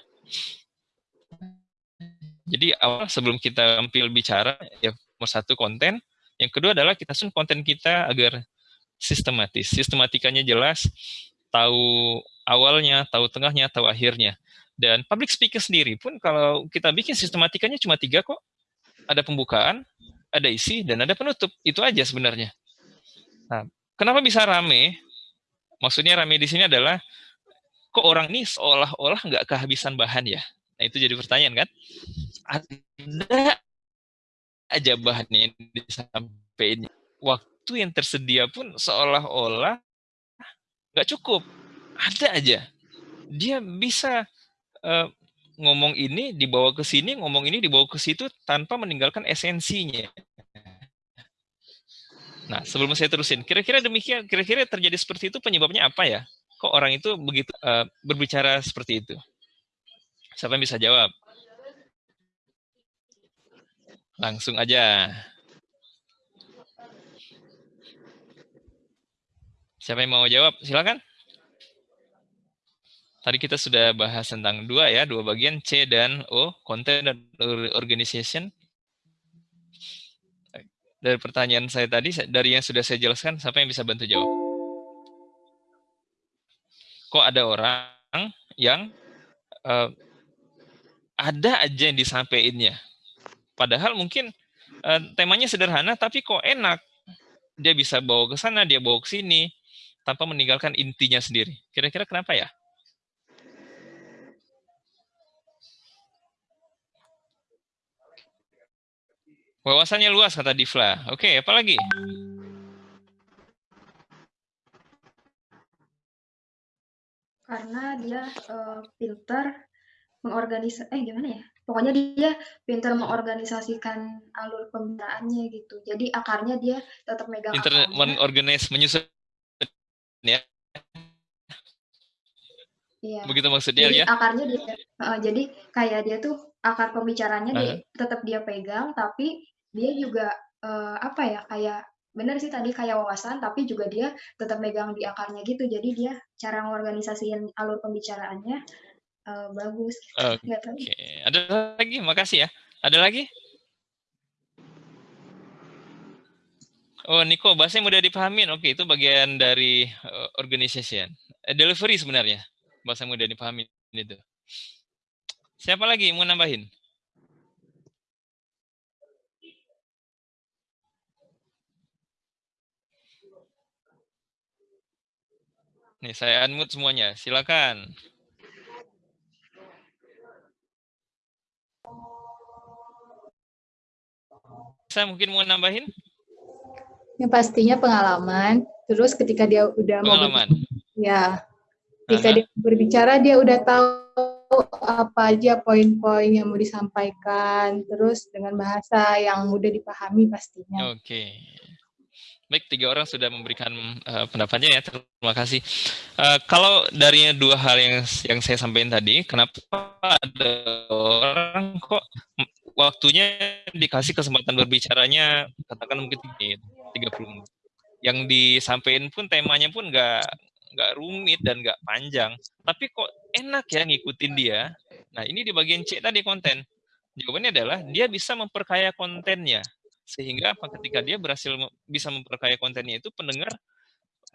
Speaker 1: Jadi awal sebelum kita tampil bicara, ya nomor satu konten, yang kedua adalah kita sun konten kita agar sistematis. Sistematikanya jelas, tahu awalnya, tahu tengahnya, tahu akhirnya. Dan public speaker sendiri pun kalau kita bikin sistematikanya cuma tiga kok. ada pembukaan, ada isi, dan ada penutup. Itu aja sebenarnya. Nah, kenapa bisa rame? Maksudnya rame di sini adalah kok orang ini seolah-olah nggak kehabisan bahan ya? Nah itu jadi pertanyaan kan? Ada aja bahannya yang disampaikan. Waktu yang tersedia pun seolah-olah nggak cukup. Ada aja. Dia bisa uh, ngomong ini dibawa ke sini, ngomong ini dibawa ke situ tanpa meninggalkan esensinya. Nah, sebelum saya terusin, kira-kira demikian, kira-kira terjadi seperti itu penyebabnya apa ya? Kok orang itu begitu uh, berbicara seperti itu? Siapa yang bisa jawab? Langsung aja. Siapa yang mau jawab? Silakan. Tadi kita sudah bahas tentang dua ya, dua bagian C dan O, content dan organization. Dari pertanyaan saya tadi, dari yang sudah saya jelaskan, siapa yang bisa bantu jawab? Kok ada orang yang uh, ada aja yang disampaikannya. Padahal mungkin uh, temanya sederhana, tapi kok enak. Dia bisa bawa ke sana, dia bawa ke sini, tanpa meninggalkan intinya sendiri. Kira-kira kenapa ya? Wawasannya luas kata Difla. Oke, apa lagi?
Speaker 2: Karena dia uh, pintar mengorganisasi eh gimana ya? Pokoknya dia pintar mengorganisasikan alur pembinaannya gitu. Jadi akarnya dia tetap megang
Speaker 1: Pintar mengorganis menyusun ya. Iya. Begitu maksudnya
Speaker 2: jadi,
Speaker 1: ya?
Speaker 2: Akarnya dia uh, jadi kayak dia tuh akar pembicaranya uh -huh. dia, tetap dia pegang tapi dia juga uh, apa ya kayak benar sih tadi kayak wawasan tapi juga dia tetap megang di akarnya gitu jadi dia cara mengorganisasikan alur pembicaraannya uh, bagus
Speaker 1: oke okay. ada lagi makasih ya ada lagi Oh, Niko, bahasa yang mudah dipahamin. Oke, itu bagian dari uh, organization. Uh, delivery sebenarnya. Bahasa mudah dipahamin itu. Siapa lagi mau nambahin? Nih, saya unmute semuanya. Silakan. Saya mungkin mau nambahin?
Speaker 3: Yang pastinya pengalaman. Terus ketika dia udah
Speaker 1: pengalaman.
Speaker 3: mau ya, ketika dia berbicara dia udah tahu apa aja poin-poin yang mau disampaikan. Terus dengan bahasa yang mudah dipahami pastinya.
Speaker 1: Oke. Okay. Baik, tiga orang sudah memberikan uh, pendapatnya ya. Terima kasih. Uh, kalau dari dua hal yang yang saya sampaikan tadi, kenapa ada orang kok waktunya dikasih kesempatan berbicaranya katakan mungkin 30 menit. Yang disampaikan pun temanya pun nggak nggak rumit dan nggak panjang, tapi kok enak ya ngikutin dia. Nah ini di bagian C tadi konten. Jawabannya adalah dia bisa memperkaya kontennya sehingga apa ketika dia berhasil bisa memperkaya kontennya itu pendengar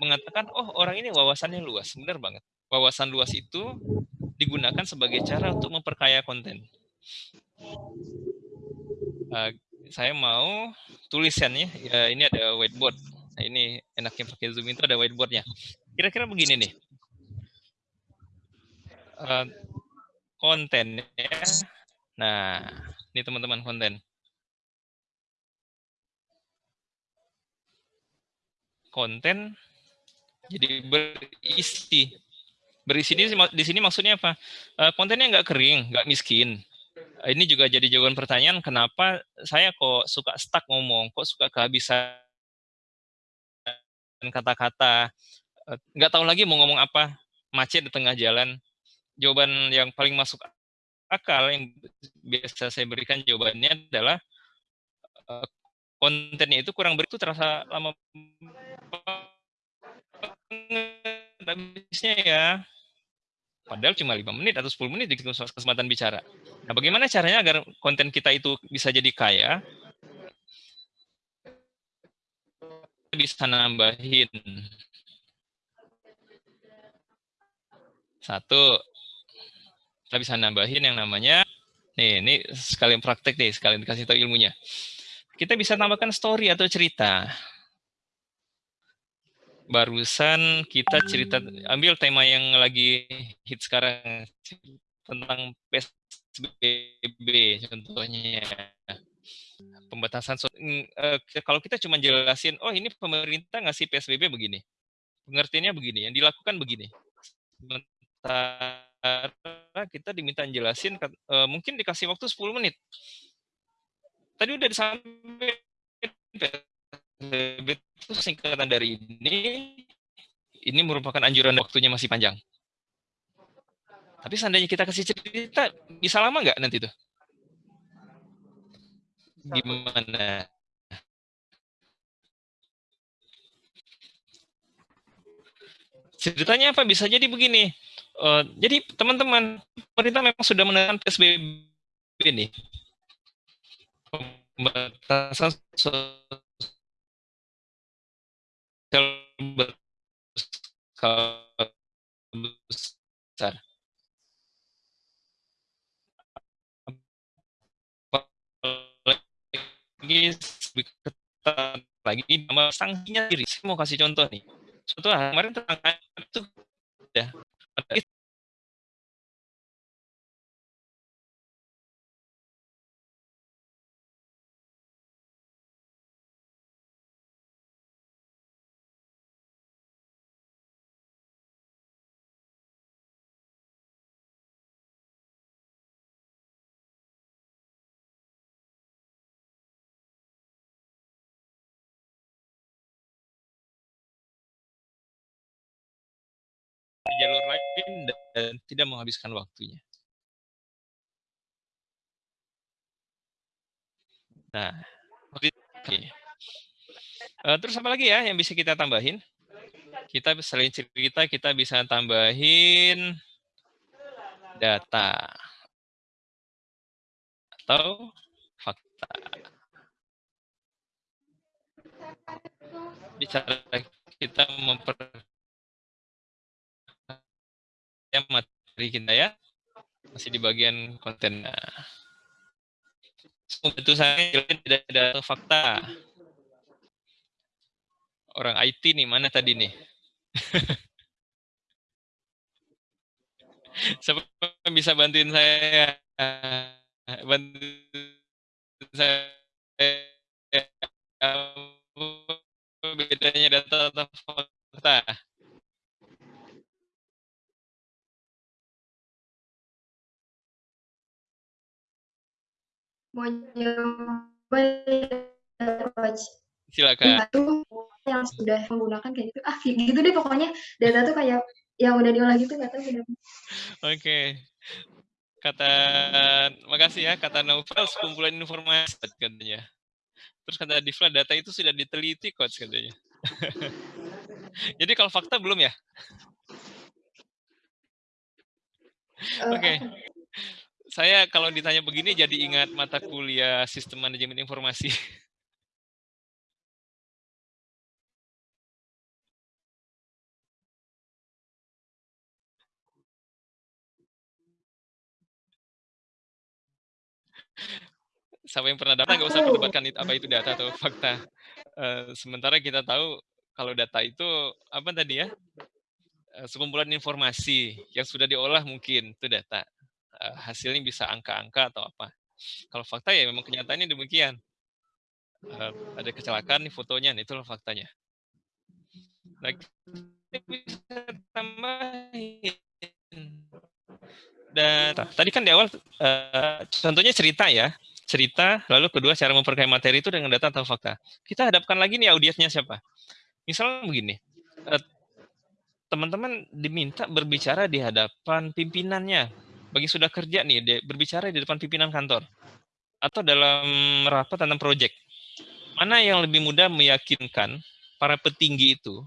Speaker 1: mengatakan oh orang ini wawasannya luas benar banget wawasan luas itu digunakan sebagai cara untuk memperkaya konten uh, saya mau tulisannya ya ini ada whiteboard nah ini enaknya pakai zoom itu ada whiteboardnya kira-kira begini nih uh, kontennya nah ini teman-teman konten konten jadi berisi. Berisi ini di sini maksudnya apa? Eh, kontennya nggak kering, nggak miskin. Ini juga jadi jawaban pertanyaan kenapa saya kok suka stuck ngomong, kok suka kehabisan kata-kata, eh, nggak tahu lagi mau ngomong apa, macet di tengah jalan. Jawaban yang paling masuk akal yang biasa saya berikan jawabannya adalah eh, kontennya itu kurang begitu terasa lama habisnya ya. Padahal cuma lima menit atau 10 menit di kesempatan bicara. Nah, bagaimana caranya agar konten kita itu bisa jadi kaya? Bisa nambahin. Satu, kita bisa nambahin yang namanya Nih, ini sekalian praktek nih, sekalian kasih tahu ilmunya. Kita bisa tambahkan story atau cerita. Barusan kita cerita, ambil tema yang lagi hit sekarang, tentang PSBB contohnya. Pembatasan, uh, kalau kita cuma jelasin, oh ini pemerintah ngasih PSBB begini. Pengertiannya begini, yang dilakukan begini. Sementara kita diminta jelasin, uh, mungkin dikasih waktu 10 menit. Tadi udah disampaikan PSBB itu singkatan dari ini, ini merupakan anjuran waktunya masih panjang. Tapi seandainya kita kasih cerita, bisa lama nggak nanti tuh? Gimana? Ceritanya apa? Bisa jadi begini. Uh, jadi teman-teman, pemerintah memang sudah menekan PSBB ini. Pembatasan sosial besar. Lagi lagi sama sanksinya diri. Saya mau kasih contoh nih. Hari kemarin tentang itu ya jalur lain dan tidak menghabiskan waktunya. Nah, oke. Okay. Uh, terus apa lagi ya yang bisa kita tambahin? Kita selain cerita, kita bisa tambahin data atau fakta. Bicara kita memper materi kita ya masih di bagian konten. Itu saya tidak ada fakta. Orang IT nih mana tadi nih? Siapa bisa bantuin saya? Bantuin saya bedanya data atau fakta?
Speaker 2: Mau nyoba coach
Speaker 1: silakan.
Speaker 2: Itu yang sudah menggunakan kayak gitu. Ah gitu deh pokoknya. Data tuh kayak yang udah diolah gitu nggak tahu
Speaker 1: oke. Okay. kata makasih ya kata Novel sekumpulan informasi katanya. Terus kata Divla data itu sudah diteliti coach katanya. Jadi kalau fakta belum ya? Uh, oke. okay saya kalau ditanya begini jadi ingat mata kuliah sistem manajemen informasi. Siapa yang pernah data nggak usah perdebatkan apa itu data atau fakta. Uh, sementara kita tahu kalau data itu apa tadi ya? Uh, sekumpulan informasi yang sudah diolah mungkin itu data hasilnya bisa angka-angka atau apa. Kalau fakta ya memang kenyataannya demikian. Uh, ada kecelakaan nih fotonya, nih, itulah faktanya. Nah, bisa tambahin. Dan tadi kan di awal uh, contohnya cerita ya, cerita, lalu kedua cara memperkaya materi itu dengan data atau fakta. Kita hadapkan lagi nih audiensnya siapa. Misalnya begini, teman-teman diminta berbicara di hadapan pimpinannya, bagi sudah kerja nih dia berbicara di depan pimpinan kantor atau dalam rapat tentang proyek mana yang lebih mudah meyakinkan para petinggi itu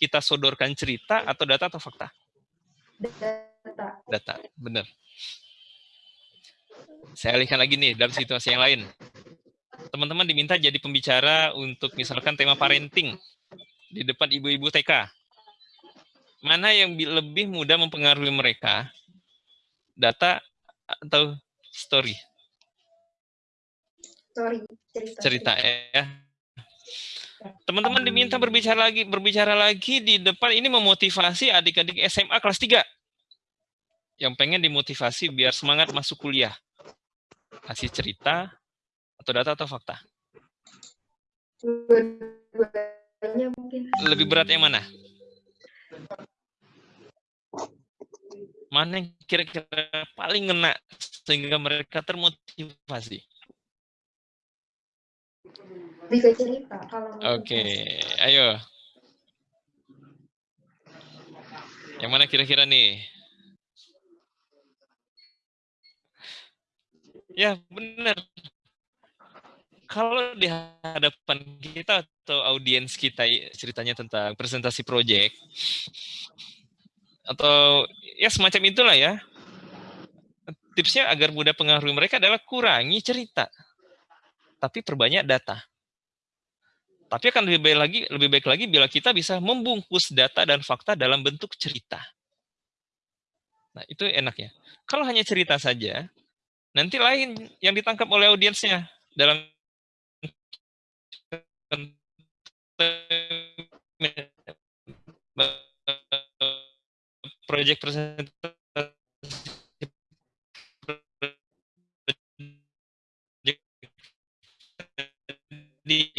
Speaker 1: kita sodorkan cerita atau data atau fakta?
Speaker 2: Data.
Speaker 1: Data benar. Saya alihkan lagi nih dalam situasi yang lain. Teman-teman diminta jadi pembicara untuk misalkan tema parenting di depan ibu-ibu TK mana yang lebih mudah mempengaruhi mereka data atau story?
Speaker 2: Story, cerita.
Speaker 1: Cerita ya. Teman-teman diminta berbicara lagi, berbicara lagi di depan ini memotivasi adik-adik SMA kelas 3 yang pengen dimotivasi biar semangat masuk kuliah. Kasih cerita atau data atau fakta? Lebih berat yang mana? Mana yang kira-kira paling ngena sehingga mereka termotivasi?
Speaker 2: Bisa cerita kalau
Speaker 1: Oke, ayo. Yang mana kira-kira nih? Ya, benar. Kalau di hadapan kita atau audiens kita ceritanya tentang presentasi proyek, atau ya semacam itulah ya. Tipsnya agar mudah pengaruhi mereka adalah kurangi cerita, tapi perbanyak data. Tapi akan lebih baik lagi, lebih baik lagi bila kita bisa membungkus data dan fakta dalam bentuk cerita. Nah, itu enaknya. Kalau hanya cerita saja, nanti lain yang ditangkap oleh audiensnya dalam proyek presentasi dia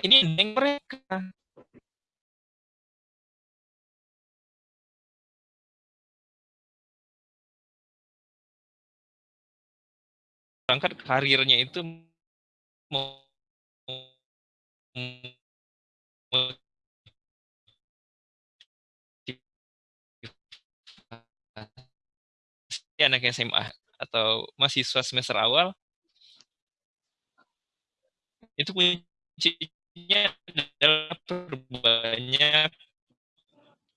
Speaker 1: ini yang mereka berangkat karirnya itu anak SMA atau mahasiswa semester awal itu kuncinya adalah perbanyak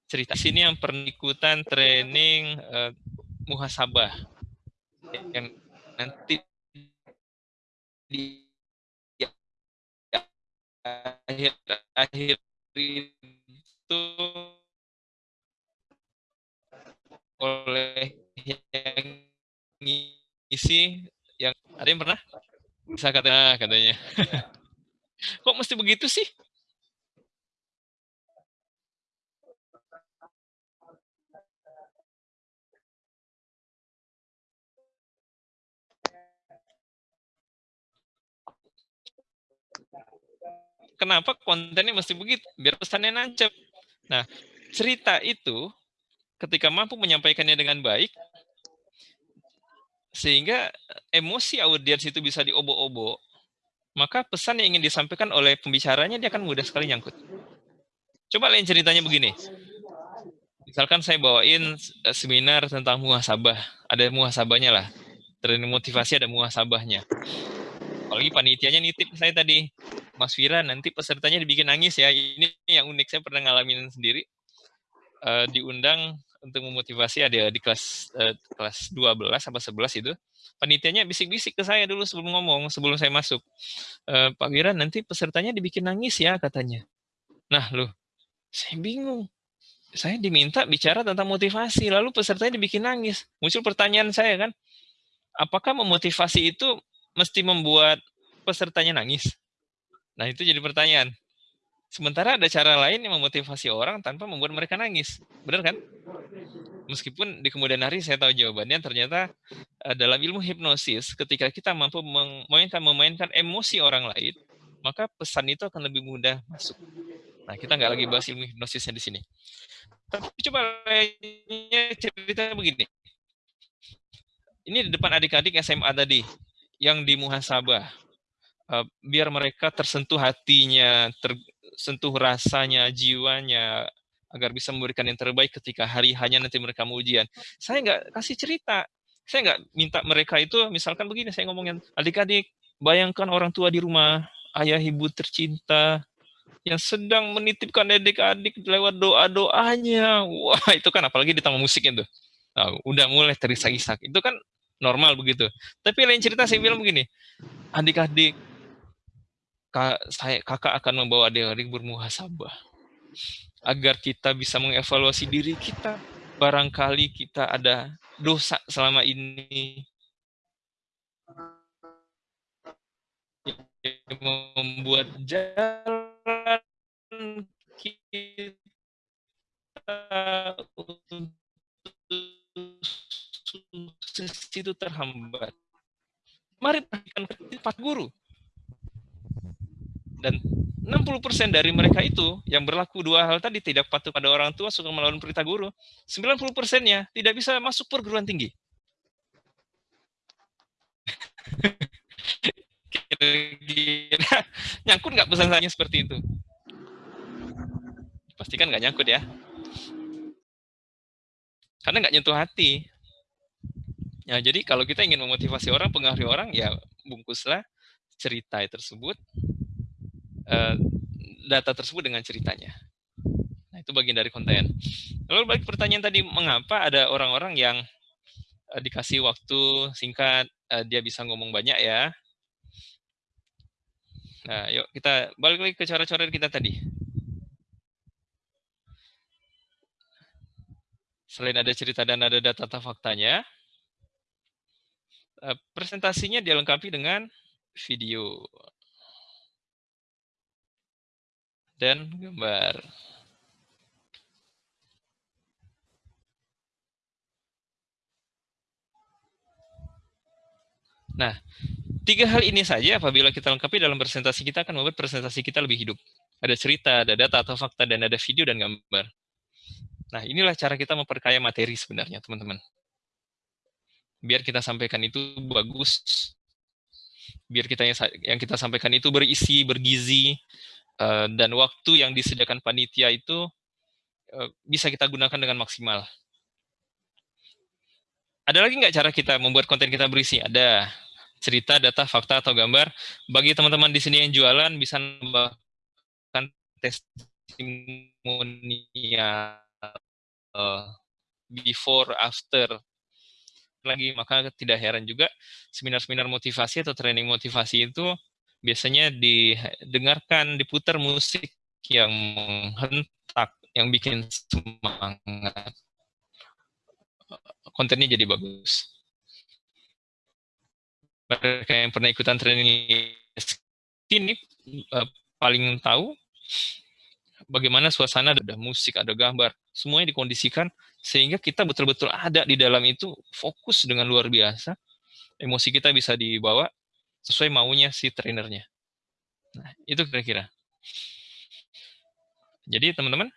Speaker 1: cerita sini yang pernah ikutan training uh, muhasabah. Yang nanti di akhir akhir itu oleh yang ngisi yang ada yang pernah? Bisa katanya katanya. Kok mesti begitu sih kenapa kontennya mesti begitu? Biar pesannya nancep. Nah, cerita itu ketika mampu menyampaikannya dengan baik, sehingga emosi audiens itu bisa diobo-obo, maka pesan yang ingin disampaikan oleh pembicaranya dia akan mudah sekali nyangkut. Coba lain ceritanya begini. Misalkan saya bawain seminar tentang muhasabah, ada muhasabahnya lah. Training motivasi ada muhasabahnya. Apalagi panitianya nitip saya tadi, Mas Fira nanti pesertanya dibikin nangis ya. Ini yang unik saya pernah ngalamin sendiri. Uh, diundang untuk memotivasi ada di kelas uh, kelas 12 apa 11 itu. Panitianya bisik-bisik ke saya dulu sebelum ngomong, sebelum saya masuk. Uh, Pak Wira nanti pesertanya dibikin nangis ya katanya. Nah, loh, saya bingung. Saya diminta bicara tentang motivasi, lalu pesertanya dibikin nangis. Muncul pertanyaan saya kan, apakah memotivasi itu mesti membuat pesertanya nangis? Nah, itu jadi pertanyaan. Sementara ada cara lain yang memotivasi orang tanpa membuat mereka nangis. Benar kan? Meskipun di kemudian hari saya tahu jawabannya, ternyata uh, dalam ilmu hipnosis, ketika kita mampu memainkan, memainkan emosi orang lain, maka pesan itu akan lebih mudah masuk. Nah, kita nggak lagi bahas ilmu hipnosisnya di sini. Tapi coba lainnya cerita begini. Ini di depan adik-adik SMA tadi, yang di muhasabah biar mereka tersentuh hatinya, tersentuh rasanya, jiwanya, agar bisa memberikan yang terbaik ketika hari hanya nanti mereka mau ujian. Saya nggak kasih cerita, saya nggak minta mereka itu, misalkan begini, saya ngomongin, adik-adik, bayangkan orang tua di rumah, ayah ibu tercinta, yang sedang menitipkan adik-adik lewat doa-doanya. Wah, itu kan apalagi ditambah musiknya tuh. Nah, udah mulai terisak-isak. Itu kan normal begitu. Tapi lain cerita saya bilang begini, adik-adik, saya kakak akan membawa adik-adik bermuhasabah agar kita bisa mengevaluasi diri kita. Barangkali kita ada dosa selama ini membuat jalan kita itu terhambat. Mari perhatikan empat guru. Dan 60% dari mereka itu yang berlaku dua hal tadi tidak patuh pada orang tua, suka melawan perintah guru. 90%-nya tidak bisa masuk perguruan tinggi. Nyangkut nggak pesan saya seperti itu? Pastikan nggak nyangkut ya. Karena nggak nyentuh hati. Ya, jadi kalau kita ingin memotivasi orang, pengaruhi orang, ya bungkuslah cerita tersebut, uh, data tersebut dengan ceritanya. Nah, itu bagian dari konten. Lalu balik pertanyaan tadi, mengapa ada orang-orang yang uh, dikasih waktu singkat, uh, dia bisa ngomong banyak ya. Nah, yuk kita balik lagi ke cara-cara kita tadi. Selain ada cerita dan ada data faktanya, eh, presentasinya dilengkapi dengan video dan gambar. Nah, tiga hal ini saja apabila kita lengkapi dalam presentasi kita akan membuat presentasi kita lebih hidup. Ada cerita, ada data atau fakta, dan ada video dan gambar. Nah, inilah cara kita memperkaya materi sebenarnya, teman-teman. Biar kita sampaikan itu bagus, biar kita yang, kita sampaikan itu berisi, bergizi, uh, dan waktu yang disediakan panitia itu uh, bisa kita gunakan dengan maksimal. Ada lagi nggak cara kita membuat konten kita berisi? Ada cerita, data, fakta, atau gambar. Bagi teman-teman di sini yang jualan, bisa menambahkan testimonial uh, before after lagi maka tidak heran juga seminar-seminar motivasi atau training motivasi itu biasanya didengarkan diputar musik yang menghentak yang bikin semangat. Kontennya jadi bagus. Mereka yang pernah ikutan training ini uh, paling tahu bagaimana suasana ada musik ada gambar semuanya dikondisikan sehingga kita betul-betul ada di dalam itu fokus dengan luar biasa. Emosi kita bisa dibawa sesuai maunya si trainernya. Nah itu kira-kira. Jadi teman-teman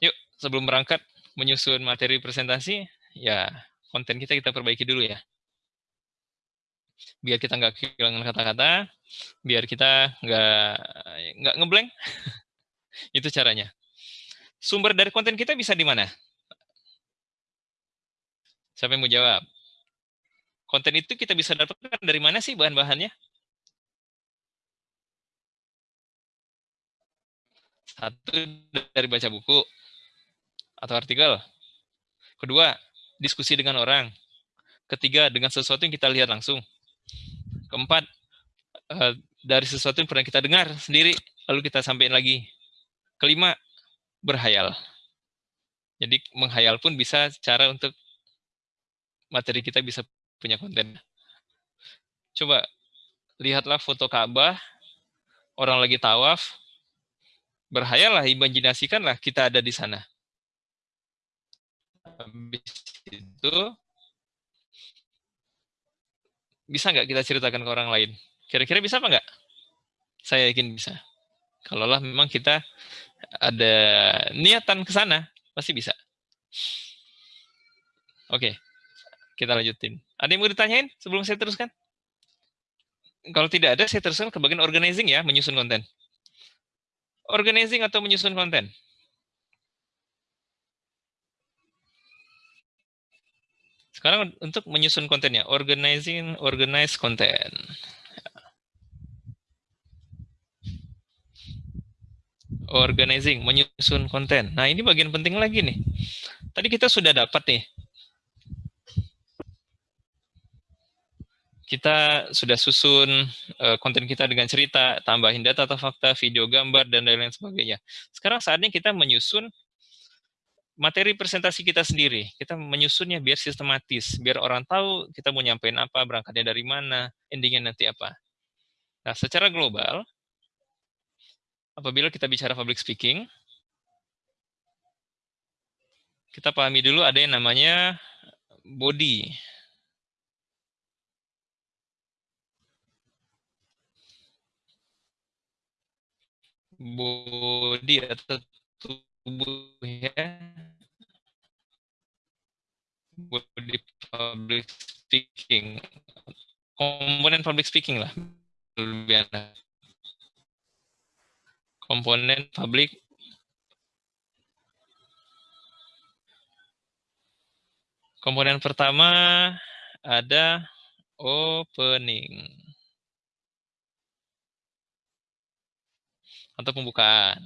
Speaker 1: yuk sebelum berangkat menyusun materi presentasi ya konten kita kita perbaiki dulu ya. Biar kita nggak kehilangan kata-kata biar kita nggak nggak ngeblank. Itu caranya. Sumber dari konten kita bisa di mana? Siapa yang mau jawab? Konten itu kita bisa dapatkan dari mana sih bahan-bahannya? Satu, dari baca buku atau artikel. Kedua, diskusi dengan orang. Ketiga, dengan sesuatu yang kita lihat langsung. Keempat, eh, dari sesuatu yang pernah kita dengar sendiri, lalu kita sampaikan lagi. Kelima, berhayal. Jadi menghayal pun bisa cara untuk materi kita bisa punya konten. Coba lihatlah foto Ka'bah, orang lagi tawaf, berhayallah, imajinasikanlah kita ada di sana. Habis itu, bisa nggak kita ceritakan ke orang lain? Kira-kira bisa apa nggak? Saya yakin bisa. Kalaulah memang kita ada niatan ke sana, pasti bisa. Oke, kita lanjutin. Ada yang mau ditanyain sebelum saya teruskan? Kalau tidak ada, saya teruskan ke bagian organizing ya, menyusun konten. Organizing atau menyusun konten? Sekarang untuk menyusun kontennya, organizing, organize content. organizing, menyusun konten. Nah, ini bagian penting lagi nih. Tadi kita sudah dapat nih. Kita sudah susun uh, konten kita dengan cerita, tambahin data atau fakta, video, gambar, dan lain-lain sebagainya. Sekarang saatnya kita menyusun materi presentasi kita sendiri. Kita menyusunnya biar sistematis, biar orang tahu kita mau nyampein apa, berangkatnya dari mana, endingnya nanti apa. Nah, secara global, apabila kita bicara public speaking, kita pahami dulu ada yang namanya body body atau tubuh ya body public speaking. Komponen public speaking lah lebih komponen public komponen pertama ada opening atau pembukaan.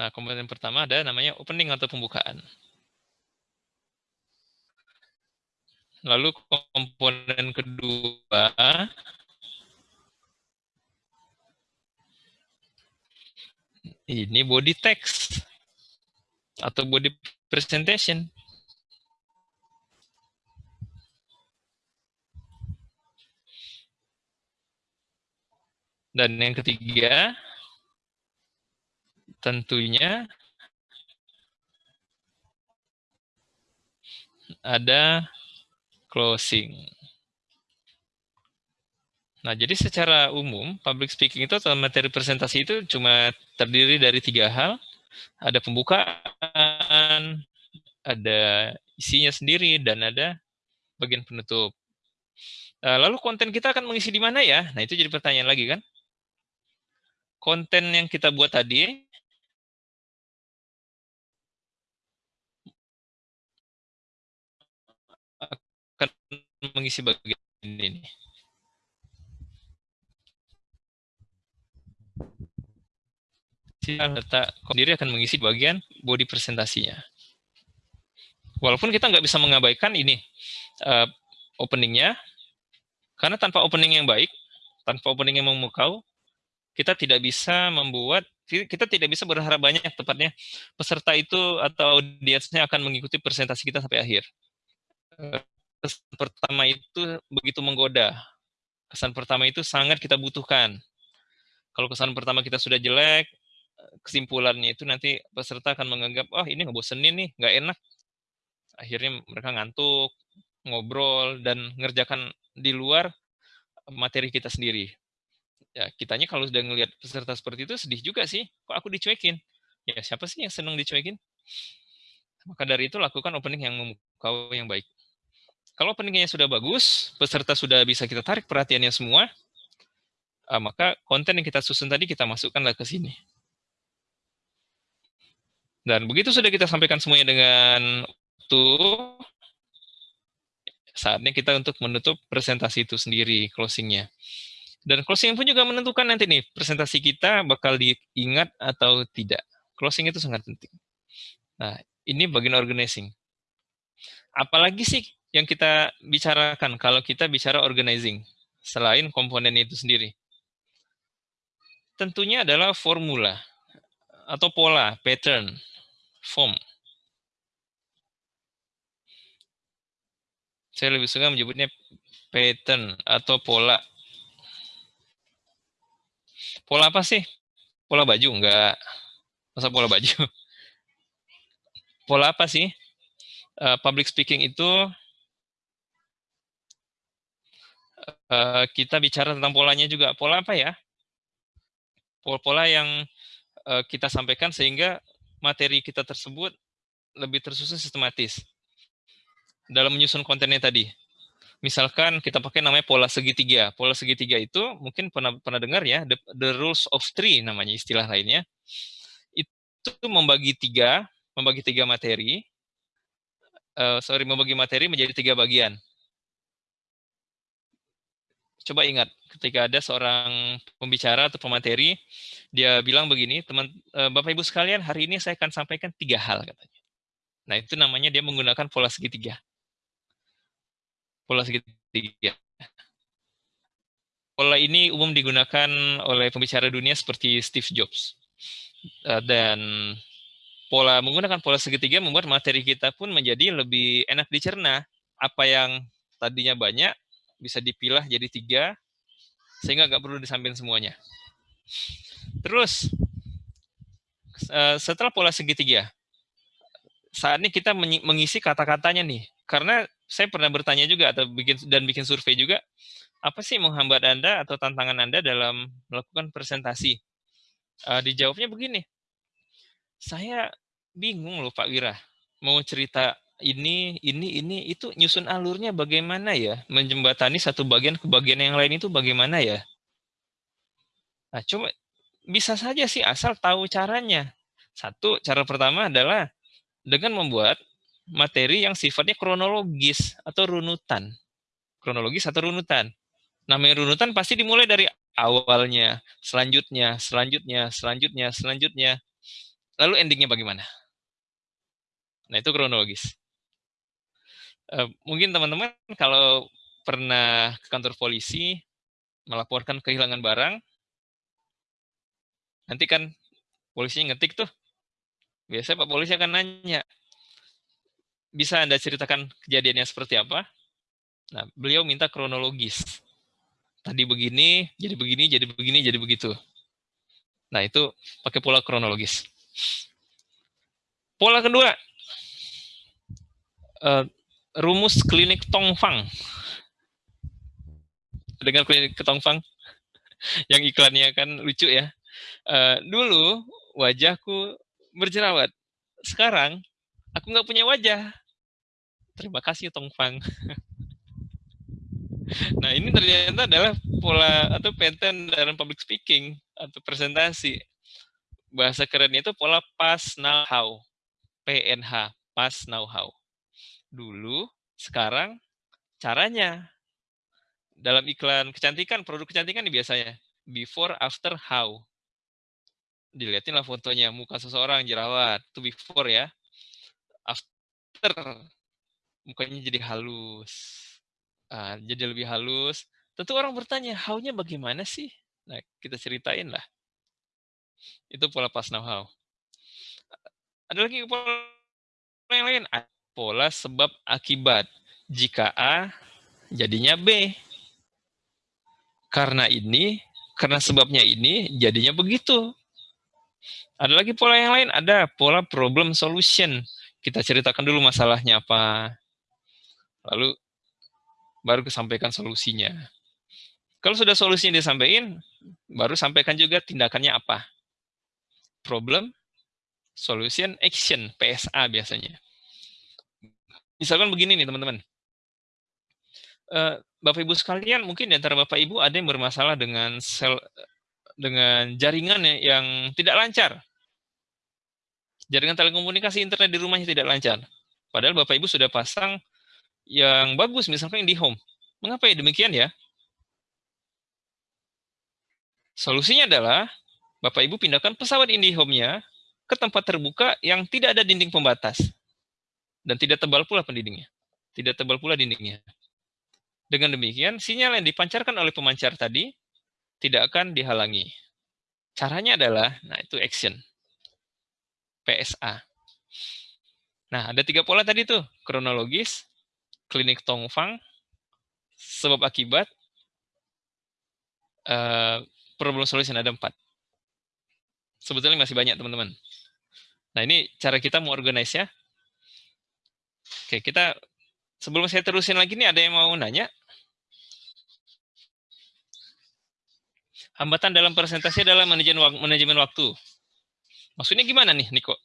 Speaker 1: Nah, komponen pertama ada namanya opening atau pembukaan. Lalu komponen kedua ini body text atau body presentation. Dan yang ketiga, tentunya ada closing. Nah, jadi secara umum, public speaking itu atau materi presentasi itu cuma terdiri dari tiga hal. Ada pembukaan, ada isinya sendiri, dan ada bagian penutup. Lalu konten kita akan mengisi di mana ya? Nah, itu jadi pertanyaan lagi kan? Konten yang kita buat tadi akan mengisi bagian ini. data sendiri akan mengisi bagian body presentasinya. Walaupun kita nggak bisa mengabaikan ini uh, openingnya, karena tanpa opening yang baik, tanpa opening yang memukau, kita tidak bisa membuat kita tidak bisa berharap banyak tepatnya peserta itu atau audiensnya akan mengikuti presentasi kita sampai akhir. Kesan pertama itu begitu menggoda. Kesan pertama itu sangat kita butuhkan. Kalau kesan pertama kita sudah jelek, kesimpulannya itu nanti peserta akan menganggap, oh ini ngebosenin nih, nggak enak. Akhirnya mereka ngantuk, ngobrol, dan ngerjakan di luar materi kita sendiri ya kitanya kalau sudah ngelihat peserta seperti itu sedih juga sih. Kok aku dicuekin? Ya siapa sih yang senang dicuekin? Maka dari itu lakukan opening yang memukau yang baik. Kalau openingnya sudah bagus peserta sudah bisa kita tarik perhatiannya semua uh, maka konten yang kita susun tadi kita masukkanlah ke sini. Dan begitu sudah kita sampaikan semuanya dengan tuh saatnya kita untuk menutup presentasi itu sendiri closingnya dan closing pun juga menentukan nanti nih presentasi kita bakal diingat atau tidak. Closing itu sangat penting. Nah, ini bagian organizing. Apalagi sih yang kita bicarakan kalau kita bicara organizing selain komponen itu sendiri? Tentunya adalah formula atau pola, pattern, form. Saya lebih suka menyebutnya pattern atau pola Pola apa sih? Pola baju? Enggak. Masa pola baju? Pola apa sih? Uh, public speaking itu uh, kita bicara tentang polanya juga. Pola apa ya? Pola-pola yang uh, kita sampaikan sehingga materi kita tersebut lebih tersusun sistematis dalam menyusun kontennya tadi misalkan kita pakai namanya pola segitiga. Pola segitiga itu mungkin pernah pernah dengar ya, the, the rules of three namanya istilah lainnya. Itu membagi tiga, membagi tiga materi, uh, sorry membagi materi menjadi tiga bagian. Coba ingat, ketika ada seorang pembicara atau pemateri, dia bilang begini, teman uh, Bapak Ibu sekalian, hari ini saya akan sampaikan tiga hal katanya. Nah, itu namanya dia menggunakan pola segitiga. Pola segitiga. Pola ini umum digunakan oleh pembicara dunia seperti Steve Jobs. Eh, dan pola menggunakan pola segitiga membuat materi kita pun menjadi lebih enak dicerna. Apa yang tadinya banyak bisa dipilah jadi tiga, sehingga nggak perlu disampaikan semuanya. Terus, eh, setelah pola segitiga, saat ini kita mengisi kata-katanya nih. Karena saya pernah bertanya juga atau bikin dan bikin survei juga, apa sih menghambat Anda atau tantangan Anda dalam melakukan presentasi? Uh, dijawabnya begini, saya bingung loh Pak Wira, mau cerita ini, ini, ini, itu nyusun alurnya bagaimana ya? Menjembatani satu bagian ke bagian yang lain itu bagaimana ya? Nah, coba bisa saja sih asal tahu caranya. Satu, cara pertama adalah dengan membuat materi yang sifatnya kronologis atau runutan. Kronologis atau runutan. Namanya runutan pasti dimulai dari awalnya, selanjutnya, selanjutnya, selanjutnya, selanjutnya. Lalu endingnya bagaimana? Nah, itu kronologis. Uh, mungkin teman-teman kalau pernah ke kantor polisi melaporkan kehilangan barang, nanti kan polisinya ngetik tuh. Biasanya Pak Polisi akan nanya, bisa Anda ceritakan kejadiannya seperti apa? Nah, beliau minta kronologis. Tadi begini, jadi begini, jadi begini, jadi begitu. Nah, itu pakai pola kronologis. Pola kedua, uh, rumus klinik Tongfang. Dengan klinik Tongfang, yang iklannya kan lucu ya. Uh, dulu wajahku berjerawat. Sekarang aku nggak punya wajah. Terima kasih Tongfang. nah ini ternyata adalah pola atau pattern dalam public speaking atau presentasi. Bahasa kerennya itu pola pas now how. PNH, pas now how dulu, sekarang caranya. Dalam iklan kecantikan, produk kecantikan nih biasanya. Before, after, how. Dilihatin lah fotonya, muka seseorang jerawat. Itu before ya. After, mukanya jadi halus. Uh, jadi lebih halus. Tentu orang bertanya, how-nya bagaimana sih? Nah, kita ceritain lah. Itu pola pas now how. Ada lagi pola yang lain? pola sebab akibat. Jika A, jadinya B. Karena ini, karena sebabnya ini, jadinya begitu. Ada lagi pola yang lain, ada pola problem solution. Kita ceritakan dulu masalahnya apa. Lalu baru kesampaikan solusinya. Kalau sudah solusinya disampaikan, baru sampaikan juga tindakannya apa. Problem, solution, action, PSA biasanya. Misalkan begini nih teman-teman. Uh, Bapak Ibu sekalian, mungkin di antara Bapak Ibu ada yang bermasalah dengan sel dengan jaringan yang tidak lancar. Jaringan telekomunikasi internet di rumahnya tidak lancar. Padahal Bapak Ibu sudah pasang yang bagus, misalkan di home. Mengapa ya demikian ya? Solusinya adalah Bapak Ibu pindahkan pesawat IndiHome-nya ke tempat terbuka yang tidak ada dinding pembatas. Dan tidak tebal pula pendindingnya. Tidak tebal pula dindingnya. Dengan demikian, sinyal yang dipancarkan oleh pemancar tadi tidak akan dihalangi. Caranya adalah, nah itu action. PSA. Nah, ada tiga pola tadi tuh. Kronologis, klinik Tongfang, sebab akibat, uh, problem solution ada empat. Sebetulnya masih banyak teman-teman. Nah ini cara kita mau organize ya. Oke, kita sebelum saya terusin lagi nih, ada yang mau nanya? Hambatan dalam presentasi adalah manajemen, manajemen waktu. Maksudnya gimana nih, Niko?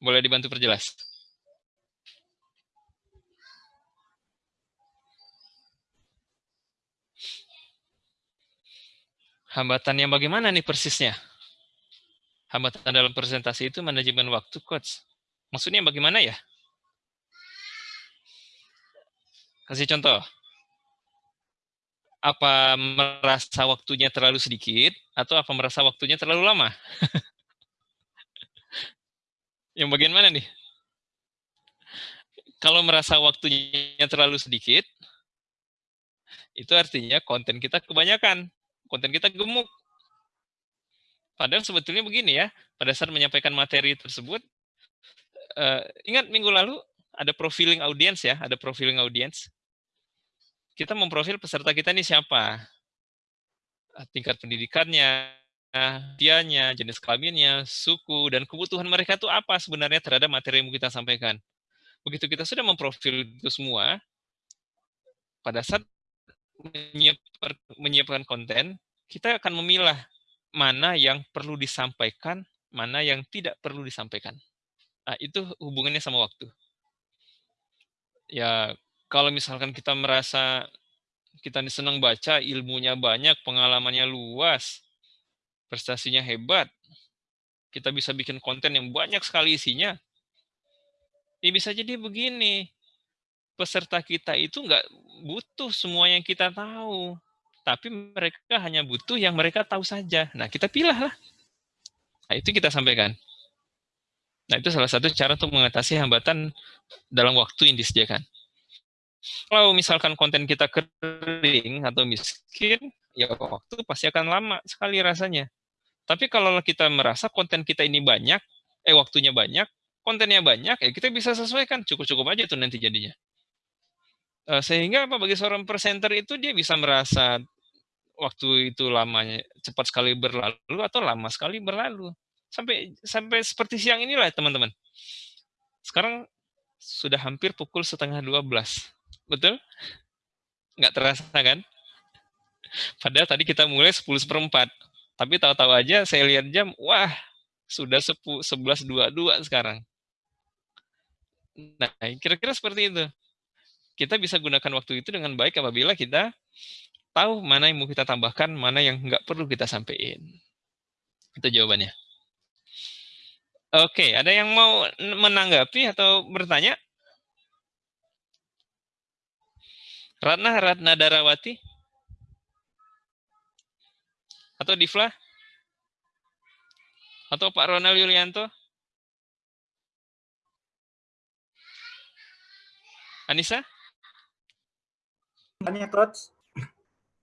Speaker 1: Boleh dibantu perjelas? Hambatan yang bagaimana nih persisnya? Hambatan dalam presentasi itu manajemen waktu, Coach. Maksudnya bagaimana ya? Kasih contoh. Apa merasa waktunya terlalu sedikit atau apa merasa waktunya terlalu lama? Yang bagian mana nih? Kalau merasa waktunya terlalu sedikit, itu artinya konten kita kebanyakan, konten kita gemuk. Padahal sebetulnya begini ya, pada saat menyampaikan materi tersebut, uh, ingat minggu lalu ada profiling audience ya, ada profiling audience. Kita memprofil peserta kita ini siapa, eh, tingkat pendidikannya, dianya, jenis kelaminnya, suku, dan kebutuhan mereka itu apa sebenarnya terhadap materi yang kita sampaikan. Begitu kita sudah memprofil itu semua, pada saat menyiapkan konten, kita akan memilah mana yang perlu disampaikan, mana yang tidak perlu disampaikan. Nah, itu hubungannya sama waktu. Ya, kalau misalkan kita merasa kita senang baca, ilmunya banyak, pengalamannya luas, prestasinya hebat, kita bisa bikin konten yang banyak sekali isinya, ya bisa jadi begini, peserta kita itu nggak butuh semua yang kita tahu tapi mereka hanya butuh yang mereka tahu saja. Nah, kita pilih lah. Nah, itu kita sampaikan. Nah, itu salah satu cara untuk mengatasi hambatan dalam waktu yang disediakan. Kalau misalkan konten kita kering atau miskin, ya waktu pasti akan lama sekali rasanya. Tapi kalau kita merasa konten kita ini banyak, eh waktunya banyak, kontennya banyak, ya kita bisa sesuaikan. Cukup-cukup aja tuh nanti jadinya. Eh, sehingga apa bagi seorang presenter itu dia bisa merasa waktu itu lamanya cepat sekali berlalu atau lama sekali berlalu. Sampai sampai seperti siang inilah teman-teman. Sekarang sudah hampir pukul setengah 12. Betul? Nggak terasa kan? Padahal tadi kita mulai 10 seperempat. Tapi tahu-tahu aja saya lihat jam, wah sudah 11.22 sekarang. Nah, kira-kira seperti itu. Kita bisa gunakan waktu itu dengan baik apabila kita tahu mana yang mau kita tambahkan, mana yang nggak perlu kita sampaikan. Itu jawabannya. Oke, ada yang mau menanggapi atau bertanya? Ratna Ratna Darawati? Atau Difla? Atau Pak Ronald Yulianto? Anissa?
Speaker 4: Tanya, Coach.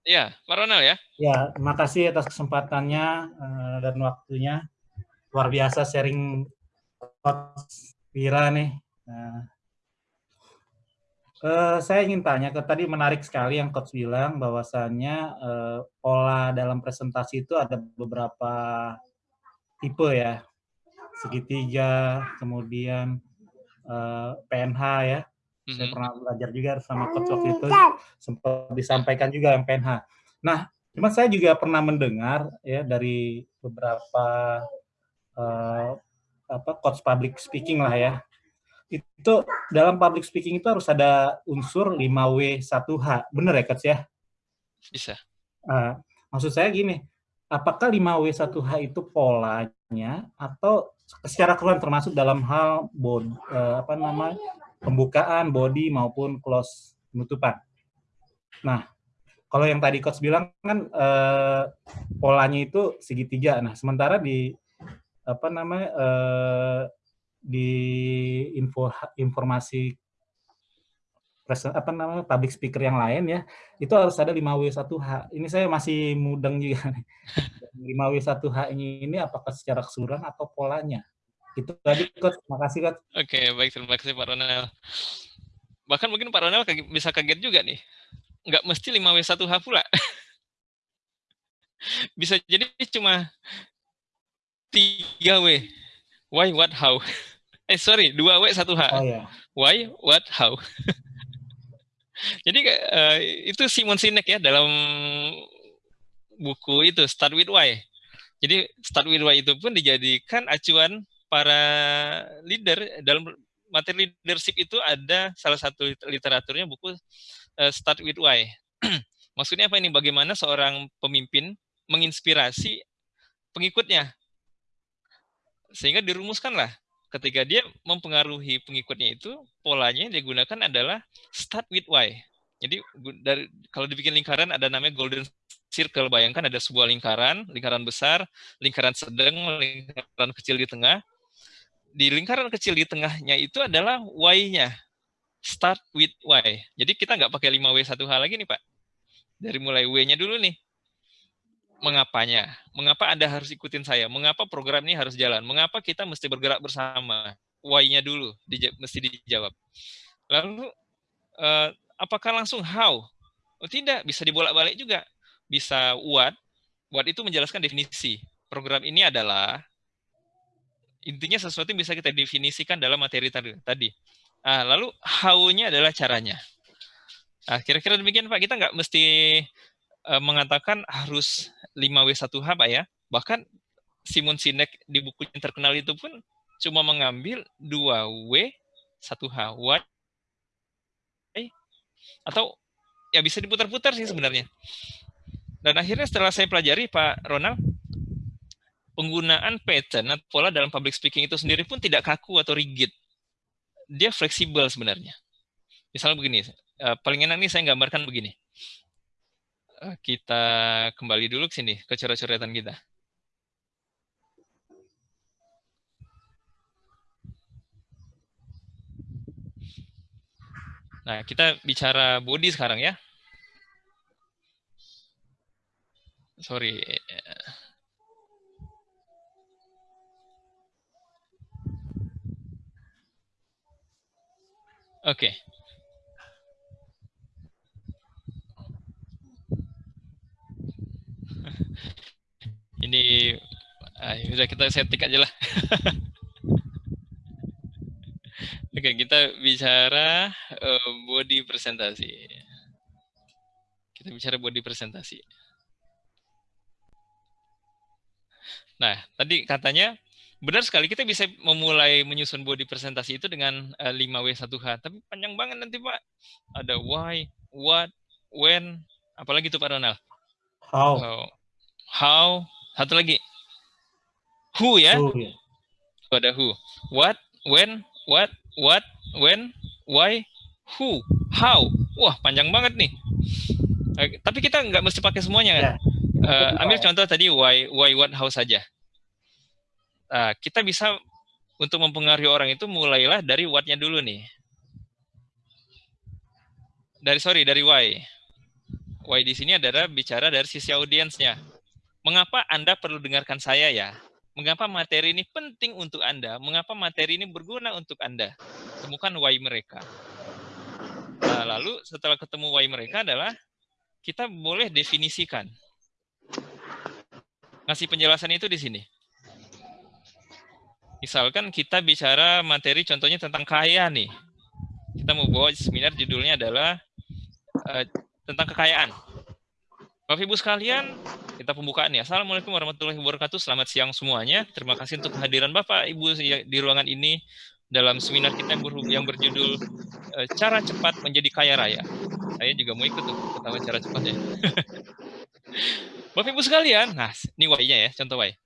Speaker 1: Ya, Pak Ronald ya.
Speaker 4: Ya, terima kasih atas kesempatannya uh, dan waktunya. Luar biasa sharing Coach Vira nih. Nah, uh, saya ingin tanya, ke tadi menarik sekali yang Coach bilang bahwasannya uh, pola dalam presentasi itu ada beberapa tipe ya. Segitiga, kemudian uh, PNH ya hmm Saya pernah belajar juga sama coach waktu itu, sempat disampaikan juga yang PNH. Nah, cuma saya juga pernah mendengar ya dari beberapa uh, apa coach public speaking lah ya. Itu dalam public speaking itu harus ada unsur 5W1H. Benar ya, coach ya?
Speaker 1: Bisa.
Speaker 4: Uh, maksud saya gini, apakah 5W1H itu polanya atau secara keseluruhan termasuk dalam hal bod, uh, apa namanya pembukaan body maupun close penutupan. Nah, kalau yang tadi coach bilang kan eh, polanya itu segitiga. Nah, sementara di apa namanya eh, di info informasi apa namanya public speaker yang lain ya itu harus ada 5W1H. Ini saya masih mudeng juga nih. 5W1H ini apakah secara keseluruhan atau polanya? Itu tadi, Coach. Makasih, Coach.
Speaker 1: Oke, baik. Terima kasih, Pak Ronel. Bahkan mungkin Pak Ronel bisa kaget juga nih. Nggak mesti 5W1H pula. bisa jadi cuma 3W. Why, what, how. Eh, sorry, 2W, 1H. Oh, yeah. Why, what, how. jadi uh, itu Simon Sinek ya dalam buku itu Start with Why. Jadi Start with Why itu pun dijadikan acuan para leader dalam materi leadership itu ada salah satu literaturnya buku uh, Start with Why. Maksudnya apa ini? Bagaimana seorang pemimpin menginspirasi pengikutnya. Sehingga dirumuskanlah ketika dia mempengaruhi pengikutnya itu polanya yang digunakan adalah start with why. Jadi dari kalau dibikin lingkaran ada namanya golden circle. Bayangkan ada sebuah lingkaran, lingkaran besar, lingkaran sedang, lingkaran kecil di tengah di lingkaran kecil di tengahnya itu adalah Y-nya. Start with Y. Jadi kita nggak pakai 5W 1H lagi nih Pak. Dari mulai W-nya dulu nih. Mengapanya? Mengapa Anda harus ikutin saya? Mengapa program ini harus jalan? Mengapa kita mesti bergerak bersama? Why-nya dulu dij mesti dijawab. Lalu, uh, apakah langsung how? Oh, tidak, bisa dibolak-balik juga. Bisa what. What itu menjelaskan definisi. Program ini adalah intinya sesuatu yang bisa kita definisikan dalam materi tadi. Nah, lalu how-nya adalah caranya. Nah, kira-kira demikian Pak, kita nggak mesti uh, mengatakan harus 5W1H Pak ya. Bahkan Simon Sinek di buku yang terkenal itu pun cuma mengambil 2W 1H. Why? Atau ya bisa diputar-putar sih sebenarnya. Dan akhirnya setelah saya pelajari Pak Ronald, penggunaan pattern atau pola dalam public speaking itu sendiri pun tidak kaku atau rigid. Dia fleksibel sebenarnya. Misalnya begini, uh, paling enak nih saya gambarkan begini. Uh, kita kembali dulu ke sini, ke coret-coretan kita. Nah, kita bicara body sekarang ya. Sorry. Oke. Okay. Ini ah, sudah kita setting aja lah. Oke, okay, kita bicara uh, body presentasi. Kita bicara body presentasi. Nah, tadi katanya benar sekali kita bisa memulai menyusun body presentasi itu dengan uh, eh, 5W1H, tapi panjang banget nanti Pak. Ada why, what, when, apalagi itu Pak Ronald?
Speaker 4: How.
Speaker 1: How, how satu lagi. Who ya? Who, ya. Ada who. What, when, what, what, when, why, who, how. Wah, panjang banget nih. Uh, tapi kita nggak mesti pakai semuanya kan? Yeah. Uh, ambil contoh tadi why, why, what, how saja. Nah, kita bisa untuk mempengaruhi orang itu mulailah dari what-nya dulu nih. Dari sorry, dari why. Why di sini adalah bicara dari sisi audiensnya. Mengapa Anda perlu dengarkan saya ya? Mengapa materi ini penting untuk Anda? Mengapa materi ini berguna untuk Anda? Temukan why mereka. Nah, lalu setelah ketemu why mereka adalah kita boleh definisikan. Ngasih penjelasan itu di sini. Misalkan kita bicara materi contohnya tentang kaya nih. Kita mau bawa seminar judulnya adalah uh, tentang kekayaan. Bapak Ibu sekalian, kita pembukaan ya. Assalamualaikum warahmatullahi wabarakatuh. Selamat siang semuanya. Terima kasih untuk kehadiran Bapak Ibu di ruangan ini dalam seminar kita yang berjudul uh, Cara Cepat Menjadi Kaya Raya. Saya juga mau ikut tuh pertama cara cepatnya. Bapak Ibu sekalian, nah ini why-nya ya, contoh why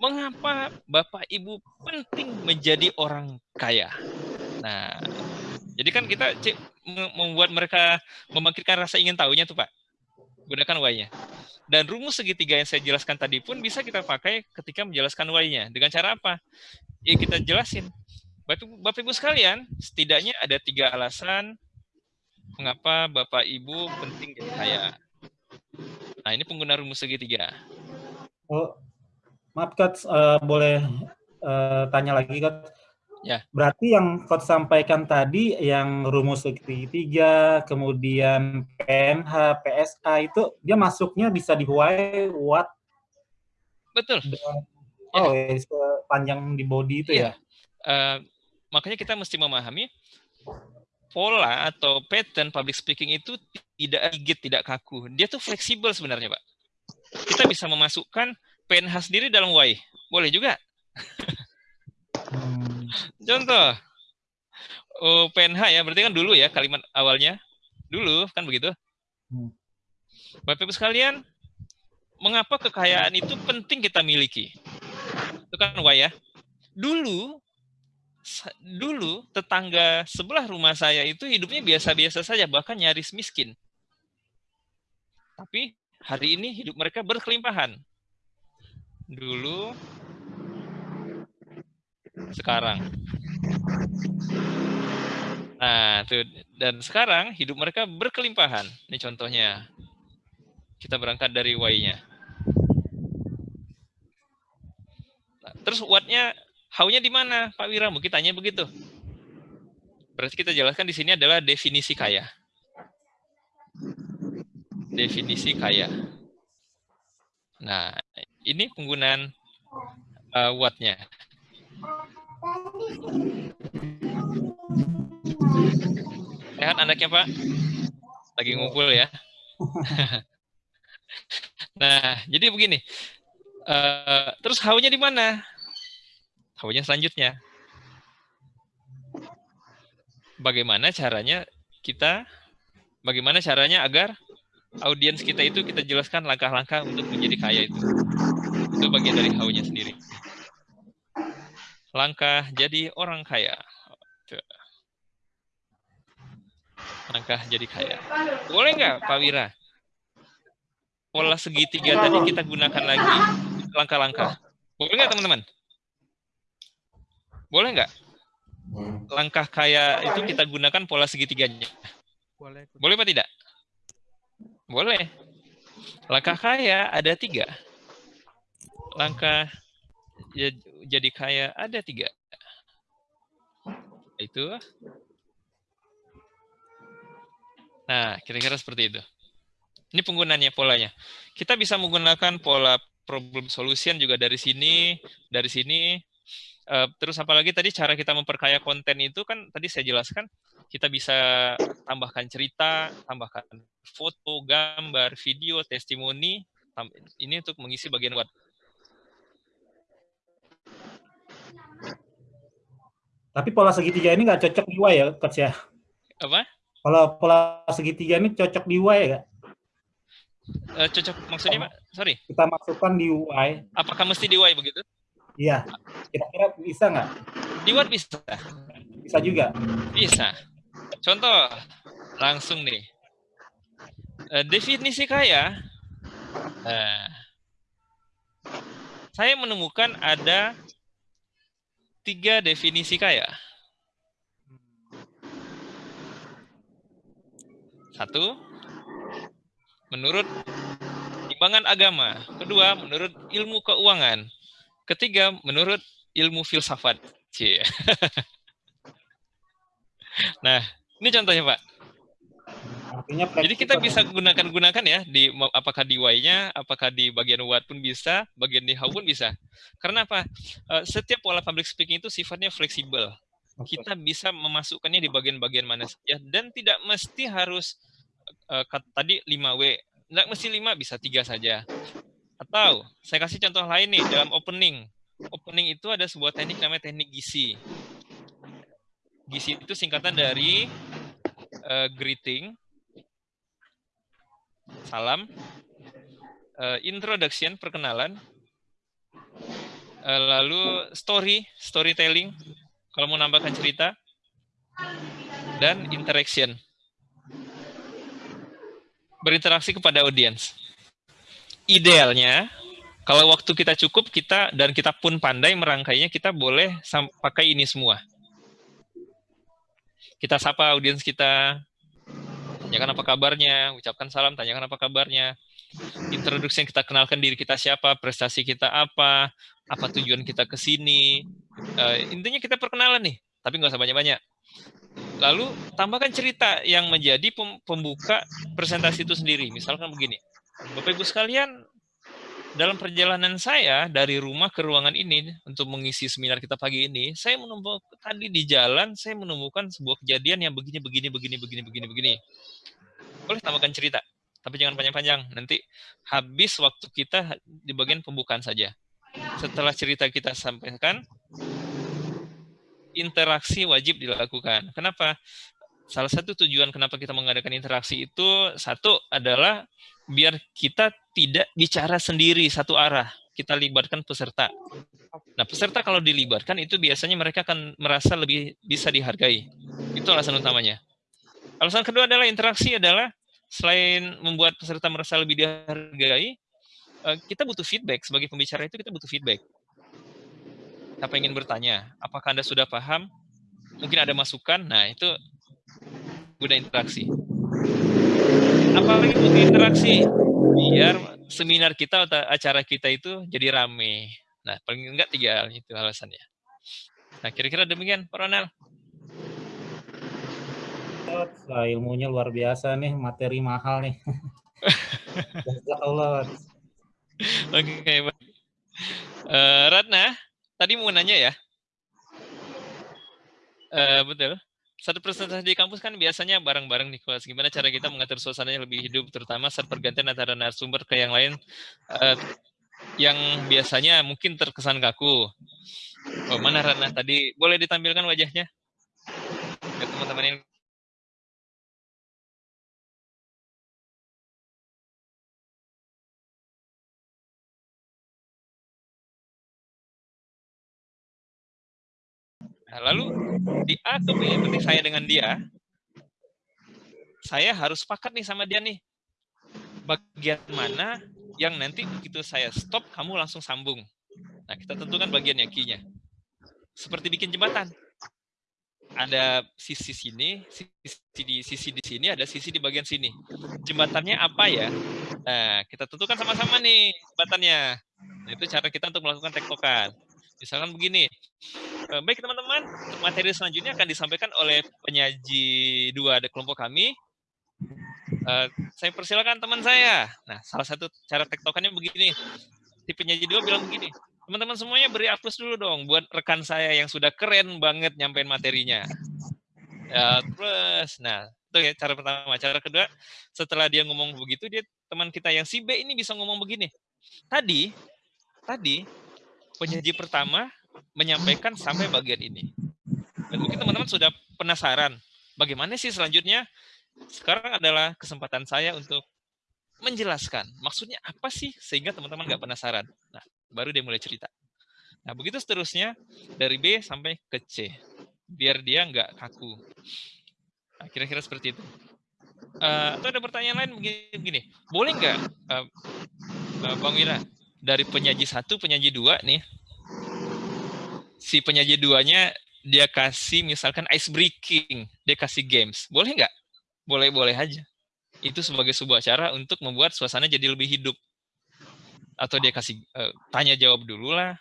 Speaker 1: mengapa Bapak Ibu penting menjadi orang kaya? Nah, jadi kan kita membuat mereka membangkitkan rasa ingin tahunya tuh Pak. Gunakan why-nya. Dan rumus segitiga yang saya jelaskan tadi pun bisa kita pakai ketika menjelaskan why-nya. Dengan cara apa? Ya kita jelasin. Bapak, Bapak Ibu sekalian, setidaknya ada tiga alasan mengapa Bapak Ibu penting jadi kaya. Nah, ini pengguna rumus segitiga.
Speaker 4: Oh, Maaf, Coach, uh, boleh uh, tanya lagi, Coach?
Speaker 1: Ya.
Speaker 4: Berarti yang Coach sampaikan tadi, yang rumus segitiga, kemudian PNH, PSA itu, dia masuknya bisa di why, what?
Speaker 1: Betul.
Speaker 4: oh, ya. panjang di body itu ya? ya?
Speaker 1: Uh, makanya kita mesti memahami pola atau pattern public speaking itu tidak rigid, tidak kaku. Dia tuh fleksibel sebenarnya, Pak. Kita bisa memasukkan PNH sendiri dalam Y. Boleh juga. Contoh. Oh, PNH ya, berarti kan dulu ya kalimat awalnya. Dulu, kan begitu? Hmm. Bapak Ibu sekalian, mengapa kekayaan itu penting kita miliki? Itu kan Y ya. Dulu, dulu tetangga sebelah rumah saya itu hidupnya biasa-biasa saja, bahkan nyaris miskin. Tapi hari ini hidup mereka berkelimpahan dulu sekarang. Nah, tuh dan sekarang hidup mereka berkelimpahan. Ini contohnya. Kita berangkat dari Y-nya. Nah, terus what-nya, how-nya di mana, Pak Wira? Mungkin tanya begitu. Berarti kita jelaskan di sini adalah definisi kaya. Definisi kaya. Nah, ini penggunaan uh, what-nya. Sehat anaknya Pak? Lagi ngumpul ya. nah, jadi begini. Uh, terus how-nya di mana? How-nya selanjutnya. Bagaimana caranya kita, bagaimana caranya agar audiens kita itu kita jelaskan langkah-langkah untuk menjadi kaya itu. Itu bagian dari how-nya sendiri. Langkah jadi orang kaya. Langkah jadi kaya. Boleh nggak Pak Wira? Pola segitiga tadi kita gunakan lagi langkah-langkah. Boleh nggak teman-teman? Boleh nggak? Langkah kaya itu kita gunakan pola segitiganya. Boleh. Boleh apa tidak? Boleh. Langkah kaya ada tiga. Langkah ya, jadi kaya ada tiga. Itu Nah, kira-kira seperti itu. Ini penggunanya polanya. Kita bisa menggunakan pola problem solution juga dari sini, dari sini. Uh, terus apalagi tadi cara kita memperkaya konten itu kan tadi saya jelaskan kita bisa tambahkan cerita, tambahkan foto, gambar, video, testimoni. Ini untuk mengisi bagian what.
Speaker 4: Tapi pola segitiga ini nggak cocok di Y ya, Coach ya?
Speaker 1: Apa?
Speaker 4: Kalau pola segitiga ini cocok di Y ya?
Speaker 1: Uh, cocok maksudnya Pak? Sorry.
Speaker 4: Kita masukkan di Y.
Speaker 1: Apakah mesti di Y begitu?
Speaker 4: Iya. Kira-kira bisa nggak?
Speaker 1: Di Word bisa.
Speaker 4: Bisa juga.
Speaker 1: Bisa. Contoh langsung nih. Uh, definisi kaya. Uh, saya menemukan ada tiga definisi kaya. Satu, menurut timbangan agama. Kedua, menurut ilmu keuangan. Ketiga, menurut ilmu filsafat. Cie. nah, ini contohnya, Pak. Artinya Jadi kita bisa gunakan-gunakan ya di apakah di Y-nya, apakah di bagian what pun bisa, bagian di how pun bisa. Karena apa? Eh, setiap pola public speaking itu sifatnya fleksibel. Kita bisa memasukkannya di bagian-bagian mana saja dan tidak mesti harus uh, tadi 5W. Nggak mesti 5, bisa tiga saja. Atau saya kasih contoh lain nih dalam opening. Opening itu ada sebuah teknik namanya teknik gisi. Gisi itu singkatan dari uh, greeting, salam, uh, introduction, perkenalan, uh, lalu story, storytelling, kalau mau nambahkan cerita, dan interaction. Berinteraksi kepada audiens. Idealnya, kalau waktu kita cukup, kita dan kita pun pandai merangkainya, kita boleh pakai ini semua. Kita sapa audiens kita, tanyakan apa kabarnya, ucapkan salam, tanyakan apa kabarnya. Introduksi yang kita kenalkan diri kita siapa, prestasi kita apa, apa tujuan kita ke sini. Uh, intinya kita perkenalan nih, tapi nggak usah banyak-banyak. Lalu tambahkan cerita yang menjadi pembuka presentasi itu sendiri. Misalkan begini, Bapak Ibu sekalian, dalam perjalanan saya dari rumah ke ruangan ini untuk mengisi seminar kita pagi ini, saya menemukan tadi di jalan saya menemukan sebuah kejadian yang begini, begini, begini, begini, begini, begini. Boleh tambahkan cerita, tapi jangan panjang-panjang. Nanti habis waktu kita di bagian pembukaan saja. Setelah cerita kita sampaikan, interaksi wajib dilakukan. Kenapa? Salah satu tujuan kenapa kita mengadakan interaksi itu satu adalah biar kita tidak bicara sendiri satu arah. Kita libatkan peserta. Nah, peserta kalau dilibatkan itu biasanya mereka akan merasa lebih bisa dihargai. Itu alasan utamanya. Alasan kedua adalah interaksi adalah selain membuat peserta merasa lebih dihargai, eh, kita butuh feedback. Sebagai pembicara itu kita butuh feedback Apa ingin bertanya? Apakah Anda sudah paham? Mungkin ada masukan? Nah, itu guna interaksi. Apa lagi butuh interaksi? Biar seminar kita atau acara kita itu jadi rame. Nah, paling enggak tiga hal itu alasannya. Nah, kira-kira demikian, Pak Ronald.
Speaker 4: Wah, ilmunya luar biasa nih, materi mahal nih. Allah.
Speaker 1: Oke, okay. Uh, Ratna, tadi mau nanya ya? Uh, betul. Satu presentasi di kampus kan biasanya bareng-bareng di kelas. Gimana cara kita mengatur suasananya lebih hidup, terutama saat pergantian antara narasumber ke yang lain, uh, yang biasanya mungkin terkesan kaku. Oh, mana Ratna tadi? Boleh ditampilkan wajahnya? Ya, teman-teman ini Nah, lalu di A ke B, berarti saya dengan dia, saya harus sepakat nih sama dia nih. Bagian mana yang nanti begitu saya stop, kamu langsung sambung. Nah, kita tentukan bagian yang nya Seperti bikin jembatan. Ada sisi sini, sisi di sisi di sini, ada sisi di bagian sini. Jembatannya apa ya? Nah, kita tentukan sama-sama nih jembatannya. Nah, itu cara kita untuk melakukan tektokan. Misalkan begini, eh, baik teman-teman, materi selanjutnya akan disampaikan oleh penyaji dua kelompok kami. Uh, saya persilakan teman saya. Nah, salah satu cara tektokannya begini. Si penyaji dua bilang begini, teman-teman semuanya beri aplaus dulu dong buat rekan saya yang sudah keren banget nyampein materinya. Ya, terus, nah itu ya cara pertama. Cara kedua, setelah dia ngomong begitu, dia teman kita yang si B ini bisa ngomong begini. Tadi, tadi penyaji pertama menyampaikan sampai bagian ini. Dan mungkin teman-teman sudah penasaran, bagaimana sih selanjutnya? Sekarang adalah kesempatan saya untuk menjelaskan maksudnya apa sih sehingga teman-teman nggak penasaran. Nah, baru dia mulai cerita. Nah, begitu seterusnya dari B sampai ke C, biar dia nggak kaku. Nah, kira-kira seperti itu. Uh, atau ada pertanyaan lain begini, begini. boleh nggak uh, Bang Wira dari penyaji satu, penyaji dua nih, si penyaji duanya dia kasih misalkan ice breaking, dia kasih games, boleh nggak? Boleh-boleh aja. Itu sebagai sebuah cara untuk membuat suasana jadi lebih hidup. Atau dia kasih uh, tanya jawab dulu lah.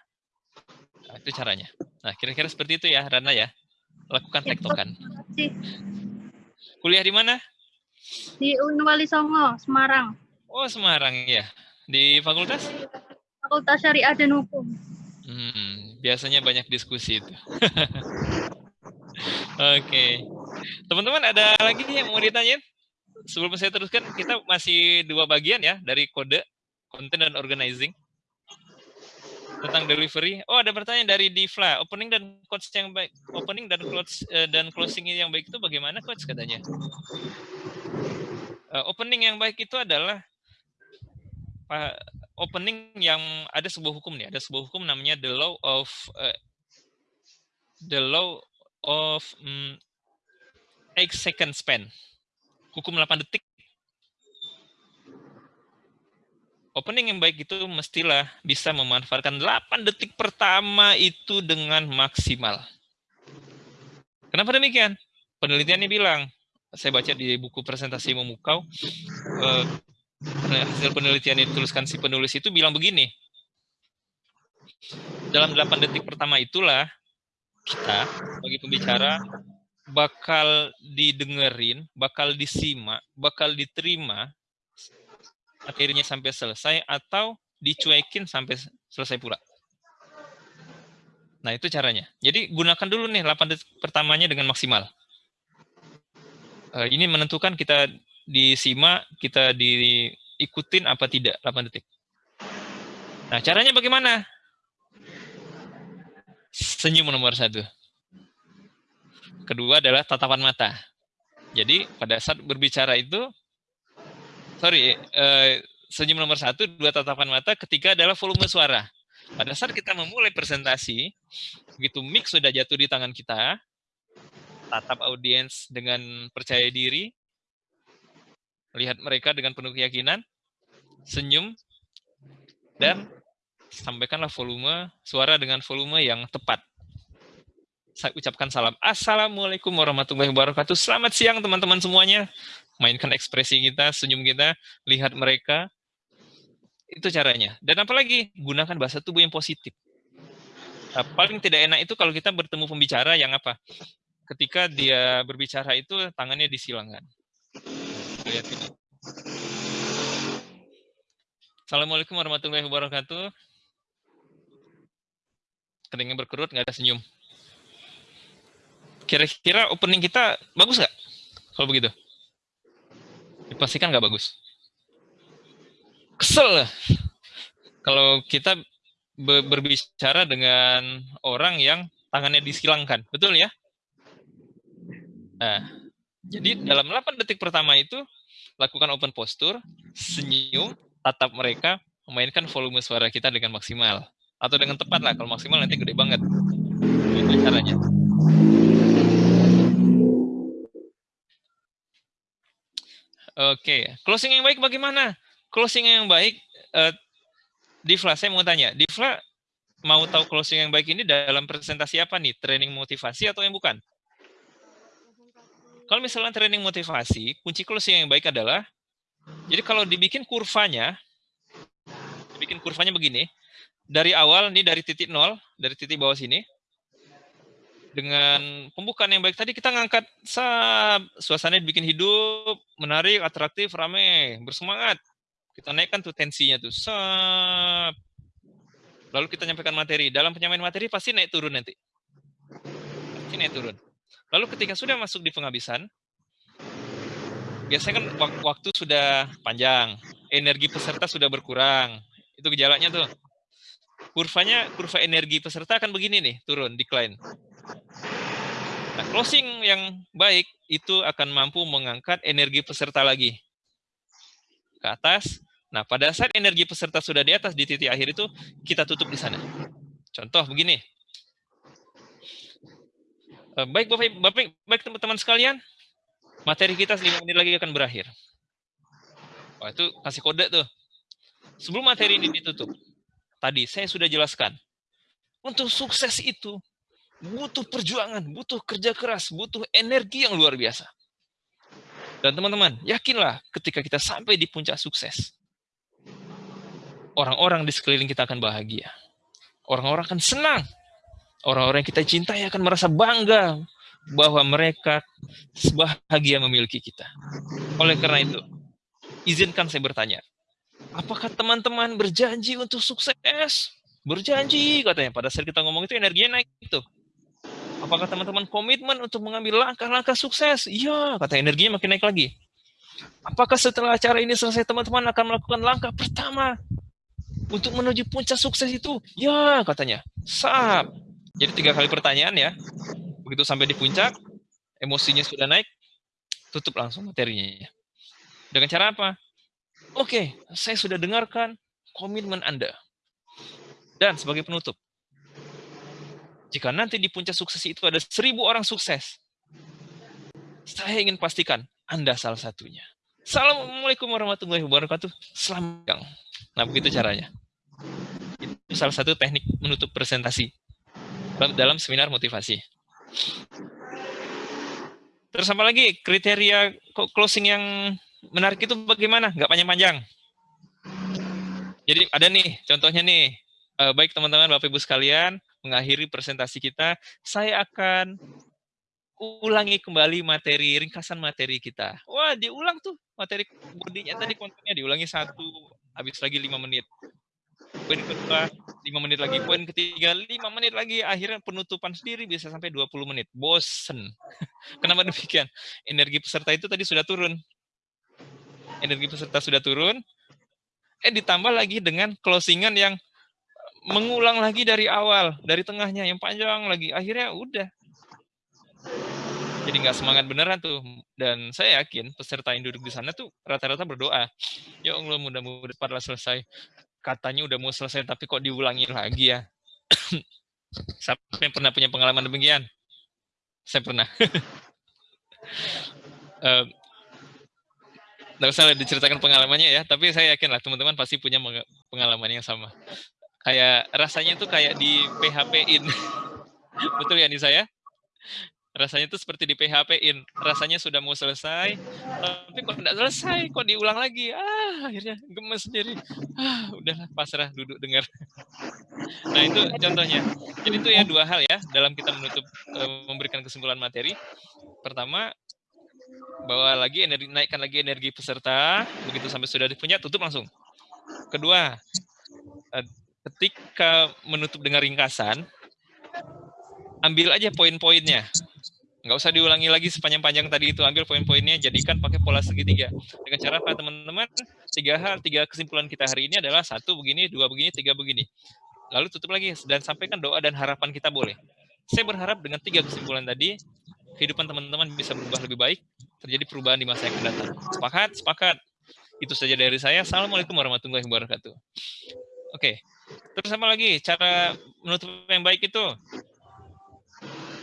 Speaker 1: Nah, itu caranya. Nah, kira-kira seperti itu ya, Rana ya. Lakukan tektokan. Kuliah di mana?
Speaker 5: Di Unwali Songo, Semarang.
Speaker 1: Oh, Semarang ya. Di fakultas?
Speaker 5: Fakultas Syariah dan Hukum.
Speaker 1: Hmm, biasanya banyak diskusi itu. Oke. Okay. Teman-teman ada lagi yang mau ditanyain? Sebelum saya teruskan, kita masih dua bagian ya dari kode, konten dan organizing. Tentang delivery. Oh, ada pertanyaan dari Divla. Opening dan coach yang baik, opening dan close uh, dan closing yang baik itu bagaimana coach katanya? Uh, opening yang baik itu adalah opening yang ada sebuah hukum nih, ada sebuah hukum namanya the law of uh, the law of um, eight second span. Hukum 8 detik. Opening yang baik itu mestilah bisa memanfaatkan 8 detik pertama itu dengan maksimal. Kenapa demikian? Penelitiannya bilang, saya baca di buku presentasi memukau, uh, hasil penelitian yang dituliskan si penulis itu bilang begini. Dalam 8 detik pertama itulah kita bagi pembicara bakal didengerin, bakal disimak, bakal diterima akhirnya sampai selesai atau dicuekin sampai selesai pula. Nah, itu caranya. Jadi gunakan dulu nih 8 detik pertamanya dengan maksimal. Uh, ini menentukan kita disimak, kita diikutin apa tidak 8 detik. Nah, caranya bagaimana? Senyum nomor satu. Kedua adalah tatapan mata. Jadi pada saat berbicara itu, sorry, eh, senyum nomor satu, dua tatapan mata, ketiga adalah volume suara. Pada saat kita memulai presentasi, begitu mic sudah jatuh di tangan kita, tatap audiens dengan percaya diri, lihat mereka dengan penuh keyakinan, senyum, dan sampaikanlah volume suara dengan volume yang tepat. Saya ucapkan salam. Assalamualaikum warahmatullahi wabarakatuh. Selamat siang teman-teman semuanya. Mainkan ekspresi kita, senyum kita, lihat mereka. Itu caranya. Dan apalagi, gunakan bahasa tubuh yang positif. Nah, paling tidak enak itu kalau kita bertemu pembicara yang apa? Ketika dia berbicara itu tangannya disilangkan. Lihat ini. Assalamualaikum warahmatullahi wabarakatuh. Keningnya berkerut, nggak ada senyum. Kira-kira opening kita bagus nggak? Kalau begitu? Dipastikan nggak bagus. Kesel. Kalau kita berbicara dengan orang yang tangannya disilangkan. Betul ya? Nah, jadi dalam 8 detik pertama itu, lakukan open posture, senyum, tatap mereka, memainkan volume suara kita dengan maksimal. Atau dengan tepat lah, kalau maksimal nanti gede banget. Itu caranya. Oke, closing yang baik bagaimana? Closing yang baik, uh, Divla, saya mau tanya, Divla mau tahu closing yang baik ini dalam presentasi apa nih? Training motivasi atau yang bukan? Kalau misalnya training motivasi, kunci closing yang baik adalah, jadi kalau dibikin kurvanya, dibikin kurvanya begini, dari awal, ini dari titik nol, dari titik bawah sini, dengan pembukaan yang baik tadi kita ngangkat sab suasana dibikin hidup, menarik, atraktif, rame, bersemangat. Kita naikkan tuh tensinya tuh. Sab. Lalu kita nyampaikan materi. Dalam penyampaian materi pasti naik turun nanti. Pasti naik turun. Lalu ketika sudah masuk di penghabisan, biasanya kan waktu sudah panjang, energi peserta sudah berkurang. Itu gejalanya tuh. Kurvanya, kurva energi peserta akan begini nih, turun, decline. Nah, closing yang baik itu akan mampu mengangkat energi peserta lagi ke atas. Nah, pada saat energi peserta sudah di atas di titik akhir itu, kita tutup di sana. Contoh begini. Eh, baik Bapak, Bapak baik teman-teman sekalian, materi kita 5 menit lagi akan berakhir. Wah, itu kasih kode tuh. Sebelum materi ini ditutup, tadi saya sudah jelaskan. Untuk sukses itu, butuh perjuangan, butuh kerja keras, butuh energi yang luar biasa. Dan teman-teman, yakinlah ketika kita sampai di puncak sukses, orang-orang di sekeliling kita akan bahagia. Orang-orang akan senang. Orang-orang yang kita cintai akan merasa bangga bahwa mereka bahagia memiliki kita. Oleh karena itu, izinkan saya bertanya, apakah teman-teman berjanji untuk sukses? Berjanji katanya. Pada saat kita ngomong itu energinya naik itu. Apakah teman-teman komitmen untuk mengambil langkah-langkah sukses? Iya, kata energinya makin naik lagi. Apakah setelah acara ini selesai teman-teman akan melakukan langkah pertama untuk menuju puncak sukses itu? Ya, katanya. Sap. Jadi tiga kali pertanyaan ya. Begitu sampai di puncak, emosinya sudah naik, tutup langsung materinya. Dengan cara apa? Oke, saya sudah dengarkan komitmen Anda. Dan sebagai penutup, jika nanti di puncak sukses itu ada seribu orang sukses, saya ingin pastikan Anda salah satunya. Assalamualaikum warahmatullahi wabarakatuh. Selamat Nah, begitu caranya. Itu salah satu teknik menutup presentasi dalam seminar motivasi. Terus apa lagi? Kriteria closing yang menarik itu bagaimana? Nggak panjang-panjang. Jadi ada nih, contohnya nih. Eh, baik teman-teman, Bapak-Ibu sekalian, mengakhiri presentasi kita, saya akan ulangi kembali materi, ringkasan materi kita. Wah, diulang tuh materi bodinya tadi kontennya diulangi satu, habis lagi lima menit. Poin kedua, lima menit lagi. Poin ketiga, lima menit lagi. Akhirnya penutupan sendiri bisa sampai 20 menit. Bosen. Kenapa demikian? Energi peserta itu tadi sudah turun. Energi peserta sudah turun. Eh, ditambah lagi dengan closingan yang mengulang lagi dari awal, dari tengahnya yang panjang lagi. Akhirnya udah. Jadi nggak semangat beneran tuh. Dan saya yakin peserta yang duduk di sana tuh rata-rata berdoa. Ya Allah mudah-mudahan cepatlah selesai. Katanya udah mau selesai tapi kok diulangi lagi ya. Siapa pernah punya pengalaman demikian? Saya pernah. uh, Nggak usah diceritakan pengalamannya ya, tapi saya yakin lah teman-teman pasti punya pengalaman yang sama kayak rasanya tuh kayak di PHP-in. Betul ya nih saya? Rasanya itu seperti di PHP-in. Rasanya sudah mau selesai, tapi kok tidak selesai, kok diulang lagi. Ah, akhirnya gemes sendiri. Ah, udahlah pasrah duduk dengar. Nah, itu contohnya. Jadi itu ya dua hal ya dalam kita menutup memberikan kesimpulan materi. Pertama, bawa lagi energi naikkan lagi energi peserta, begitu sampai sudah punya tutup langsung. Kedua, eh, ketika menutup dengan ringkasan, ambil aja poin-poinnya. Nggak usah diulangi lagi sepanjang-panjang tadi itu. Ambil poin-poinnya, jadikan pakai pola segitiga. Dengan cara apa, teman-teman? Tiga hal, tiga kesimpulan kita hari ini adalah satu begini, dua begini, tiga begini. Lalu tutup lagi dan sampaikan doa dan harapan kita boleh. Saya berharap dengan tiga kesimpulan tadi, kehidupan teman-teman bisa berubah lebih baik, terjadi perubahan di masa yang akan datang. Sepakat? Sepakat. Itu saja dari saya. Assalamualaikum warahmatullahi wabarakatuh. Oke. Terus apa lagi? Cara menutup yang baik itu?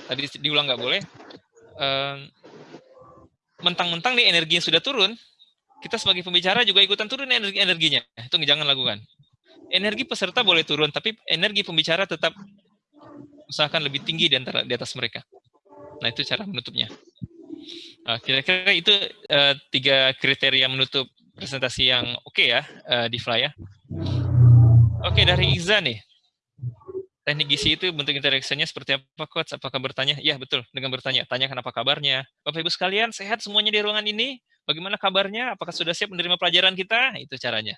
Speaker 1: Tadi diulang nggak boleh. Mentang-mentang nih energi yang sudah turun, kita sebagai pembicara juga ikutan turun energi energinya. Itu jangan lakukan. Energi peserta boleh turun, tapi energi pembicara tetap usahakan lebih tinggi di antara di atas mereka. Nah itu cara menutupnya. Kira-kira itu uh, tiga kriteria menutup presentasi yang oke okay ya uh, di Fly ya. Oke okay, dari Iza nih. Teknik gizi itu bentuk interaksinya seperti apa, Coach? Apakah bertanya? Ya, betul. Dengan bertanya. Tanyakan apa kabarnya. Bapak Ibu sekalian, sehat semuanya di ruangan ini? Bagaimana kabarnya? Apakah sudah siap menerima pelajaran kita? Itu caranya.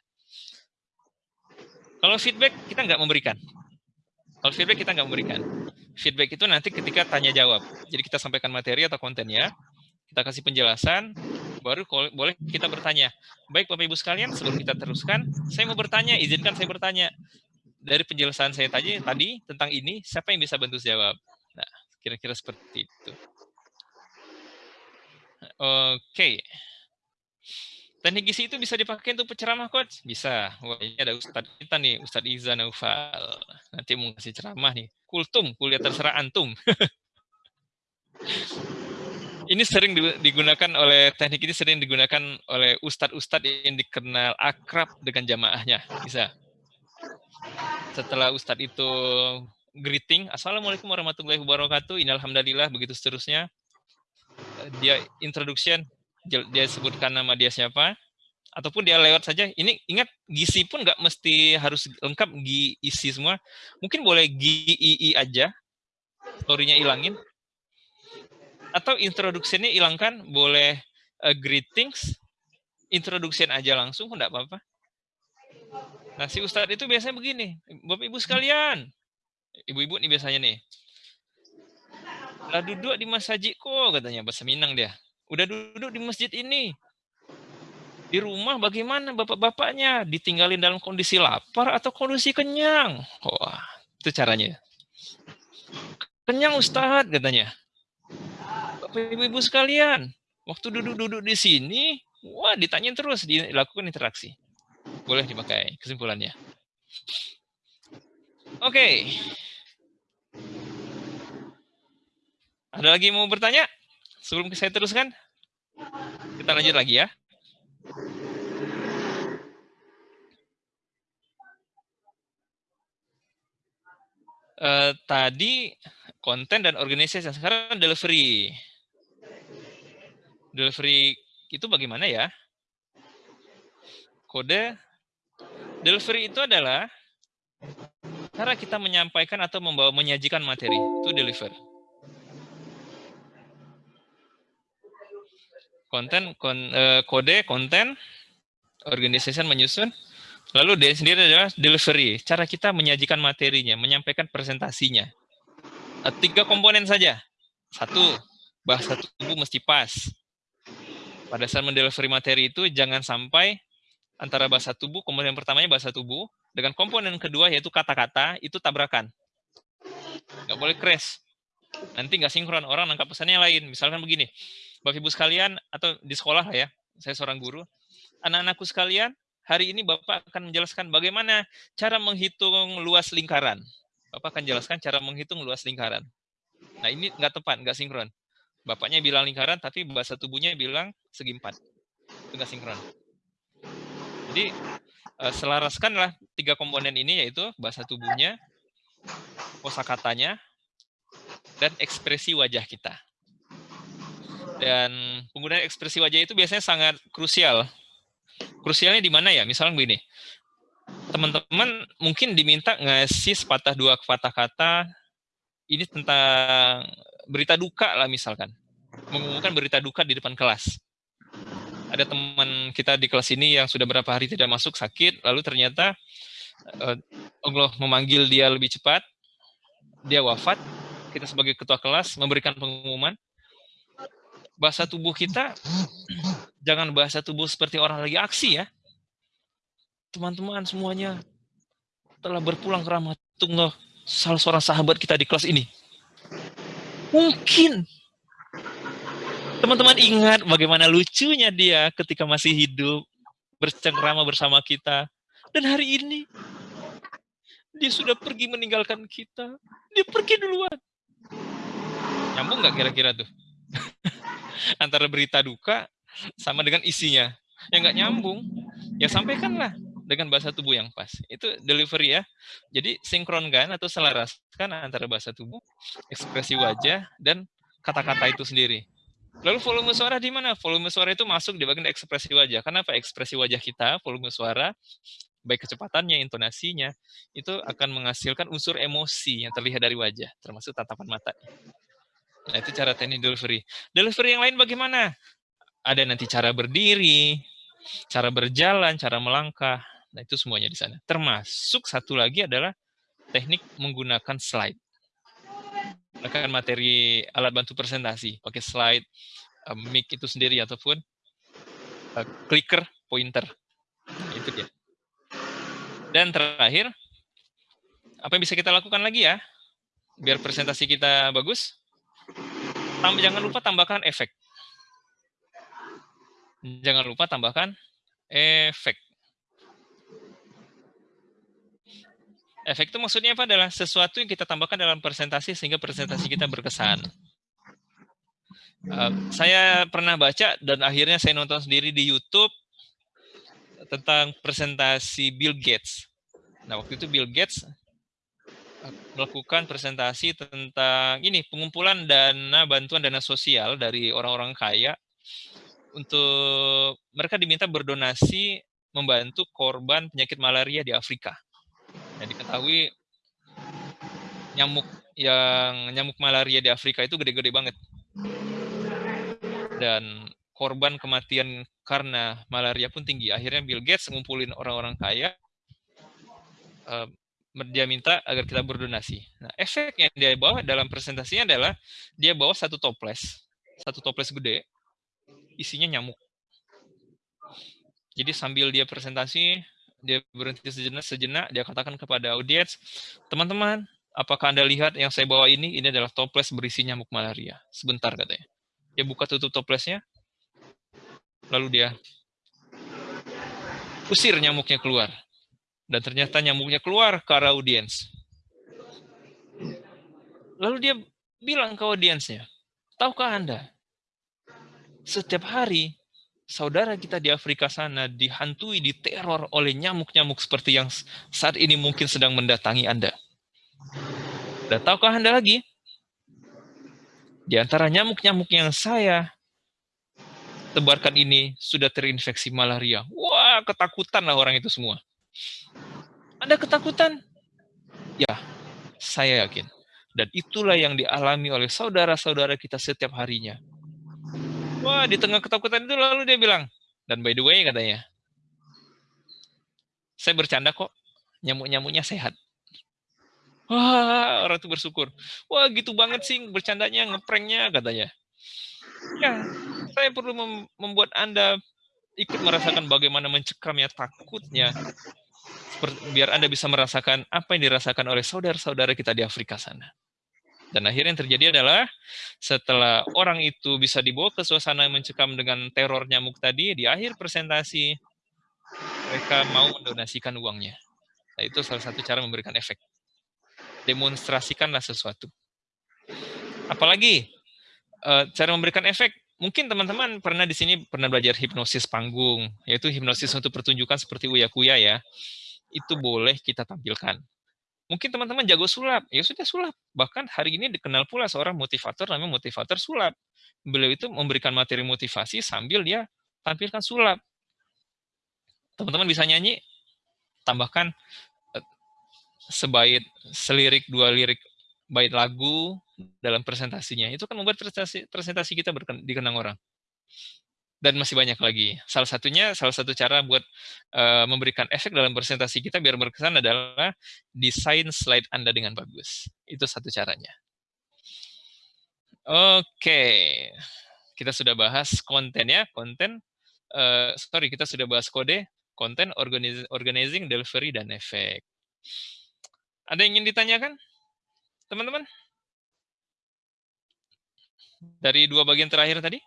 Speaker 1: Kalau feedback, kita nggak memberikan. Kalau feedback, kita nggak memberikan. Feedback itu nanti ketika tanya jawab. Jadi kita sampaikan materi atau kontennya, kita kasih penjelasan, baru boleh kita bertanya. Baik Bapak Ibu sekalian, sebelum kita teruskan, saya mau bertanya, izinkan saya bertanya dari penjelasan saya tadi tadi tentang ini, siapa yang bisa bantu jawab? Nah, kira-kira seperti itu. Oke. Okay. Teknik gizi itu bisa dipakai untuk penceramah, Coach? Bisa. Wah, ini ada Ustadz kita nih, Ustadz Iza Naufal. Nanti mau kasih ceramah nih. Kultum, kuliah terserah antum. ini sering digunakan oleh, teknik ini sering digunakan oleh Ustadz-Ustadz yang dikenal akrab dengan jamaahnya. Bisa setelah Ustadz itu greeting, Assalamualaikum warahmatullahi wabarakatuh, Innalhamdulillah, begitu seterusnya. Dia introduction, dia sebutkan nama dia siapa, ataupun dia lewat saja. Ini ingat, gizi pun nggak mesti harus lengkap isi semua. Mungkin boleh GII aja, story-nya ilangin. Atau introduction-nya hilangkan, boleh uh, greetings, introduction aja langsung, enggak apa-apa. Nah, si Ustadz itu biasanya begini, Bapak Ibu sekalian, ibu-ibu nih biasanya nih, lah duduk di masjid kok, katanya, bahasa Minang dia. Udah duduk di masjid ini. Di rumah bagaimana bapak-bapaknya? Ditinggalin dalam kondisi lapar atau kondisi kenyang? Wah, itu caranya. Kenyang Ustadz, katanya. Bapak Ibu-Ibu sekalian, waktu duduk-duduk di sini, wah ditanyain terus, dilakukan interaksi boleh dipakai kesimpulannya. Oke. Okay. Ada lagi mau bertanya? Sebelum saya teruskan? Kita lanjut lagi ya. Uh, tadi konten dan organisasi sekarang delivery. Delivery itu bagaimana ya? Kode Delivery itu adalah cara kita menyampaikan atau membawa menyajikan materi to deliver. Konten, kon, uh, kode, konten, organization menyusun, lalu dia sendiri adalah delivery, cara kita menyajikan materinya, menyampaikan presentasinya. Uh, tiga komponen saja. Satu, bahasa tubuh mesti pas. Pada saat mendelivery materi itu jangan sampai antara bahasa tubuh, komponen pertamanya bahasa tubuh, dengan komponen kedua yaitu kata-kata, itu tabrakan. Nggak boleh crash. Nanti nggak sinkron, orang nangkap pesannya lain. Misalkan begini, Bapak Ibu sekalian, atau di sekolah lah ya, saya seorang guru, anak-anakku sekalian, hari ini Bapak akan menjelaskan bagaimana cara menghitung luas lingkaran. Bapak akan jelaskan cara menghitung luas lingkaran. Nah ini nggak tepat, nggak sinkron. Bapaknya bilang lingkaran, tapi bahasa tubuhnya bilang segi empat. Itu nggak sinkron. Jadi uh, selaraskanlah tiga komponen ini yaitu bahasa tubuhnya, kosakatanya, dan ekspresi wajah kita. Dan penggunaan ekspresi wajah itu biasanya sangat krusial. Krusialnya di mana ya? Misalnya begini, teman-teman mungkin diminta ngasih sepatah dua kata-kata ini tentang berita duka lah misalkan. Mengumumkan berita duka di depan kelas. Ada teman kita di kelas ini yang sudah berapa hari tidak masuk sakit, lalu ternyata uh, Allah memanggil dia lebih cepat, dia wafat, kita sebagai ketua kelas memberikan pengumuman, bahasa tubuh kita jangan bahasa tubuh seperti orang lagi aksi ya. Teman-teman semuanya telah berpulang ke rahmatullah salah seorang sahabat kita di kelas ini. Mungkin teman-teman ingat bagaimana lucunya dia ketika masih hidup bercengkrama bersama kita. Dan hari ini dia sudah pergi meninggalkan kita. Dia pergi duluan. Nyambung nggak kira-kira tuh? antara berita duka sama dengan isinya. yang nggak nyambung, ya sampaikanlah dengan bahasa tubuh yang pas. Itu delivery ya. Jadi sinkronkan atau selaraskan antara bahasa tubuh, ekspresi wajah, dan kata-kata itu sendiri. Lalu volume suara di mana? Volume suara itu masuk di bagian ekspresi wajah. Kenapa ekspresi wajah kita, volume suara, baik kecepatannya, intonasinya, itu akan menghasilkan unsur emosi yang terlihat dari wajah, termasuk tatapan mata. Nah, itu cara teknik delivery. Delivery yang lain bagaimana? Ada nanti cara berdiri, cara berjalan, cara melangkah. Nah, itu semuanya di sana. Termasuk satu lagi adalah teknik menggunakan slide. Menggunakan materi alat bantu presentasi, pakai slide, um, mic itu sendiri ataupun uh, clicker, pointer. Itu dia. Dan terakhir, apa yang bisa kita lakukan lagi ya? Biar presentasi kita bagus, Tambah, jangan lupa tambahkan efek. Jangan lupa tambahkan efek. Efek itu maksudnya apa? Adalah sesuatu yang kita tambahkan dalam presentasi sehingga presentasi kita berkesan. Uh, saya pernah baca dan akhirnya saya nonton sendiri di YouTube tentang presentasi Bill Gates. Nah, waktu itu Bill Gates melakukan presentasi tentang ini pengumpulan dana bantuan dana sosial dari orang-orang kaya untuk mereka diminta berdonasi membantu korban penyakit malaria di Afrika. Yang diketahui nyamuk yang nyamuk malaria di Afrika itu gede-gede banget. Dan korban kematian karena malaria pun tinggi. Akhirnya Bill Gates ngumpulin orang-orang kaya eh, dia minta agar kita berdonasi. Nah, efek yang dia bawa dalam presentasinya adalah dia bawa satu toples, satu toples gede, isinya nyamuk. Jadi sambil dia presentasi, dia berhenti sejenak, sejenak dia katakan kepada audiens, teman-teman, apakah Anda lihat yang saya bawa ini? Ini adalah toples berisi nyamuk malaria. Sebentar katanya. Dia buka tutup toplesnya, lalu dia usir nyamuknya keluar dan ternyata nyamuknya keluar ke arah audiens. Lalu dia bilang ke audiensnya, tahukah Anda, setiap hari saudara kita di Afrika sana dihantui, diteror oleh nyamuk-nyamuk seperti yang saat ini mungkin sedang mendatangi Anda. Dan tahukah Anda lagi, di antara nyamuk-nyamuk yang saya tebarkan ini sudah terinfeksi malaria. Wah, ketakutan lah orang itu semua. Anda ketakutan? Ya, saya yakin. Dan itulah yang dialami oleh saudara-saudara kita setiap harinya. Wah, di tengah ketakutan itu lalu dia bilang, dan by the way katanya, saya bercanda kok, nyamuk-nyamuknya sehat. Wah, orang itu bersyukur. Wah, gitu banget sih bercandanya, ngepranknya katanya. Ya, saya perlu membuat Anda ikut merasakan bagaimana mencekamnya takutnya biar Anda bisa merasakan apa yang dirasakan oleh saudara-saudara kita di Afrika sana. Dan akhirnya yang terjadi adalah setelah orang itu bisa dibawa ke suasana yang mencekam dengan teror nyamuk tadi, di akhir presentasi mereka mau mendonasikan uangnya. Nah, itu salah satu cara memberikan efek. Demonstrasikanlah sesuatu. Apalagi eh, cara memberikan efek mungkin teman-teman pernah di sini pernah belajar hipnosis panggung, yaitu hipnosis untuk pertunjukan seperti Uya Kuya ya. Itu boleh kita tampilkan. Mungkin teman-teman jago sulap, ya sudah sulap. Bahkan hari ini dikenal pula seorang motivator namanya motivator sulap. Beliau itu memberikan materi motivasi sambil dia tampilkan sulap. Teman-teman bisa nyanyi, tambahkan eh, sebait, selirik, dua lirik bait lagu dalam presentasinya. Itu kan membuat presentasi, presentasi kita dikenang orang. Dan masih banyak lagi. Salah satunya, salah satu cara buat uh, memberikan efek dalam presentasi kita biar berkesan adalah desain slide Anda dengan bagus. Itu satu caranya. Oke, kita sudah bahas konten ya, konten. Uh, sorry, kita sudah bahas kode, konten, organizing, delivery, dan efek. Ada yang ingin ditanyakan? teman-teman? Dari dua bagian terakhir tadi?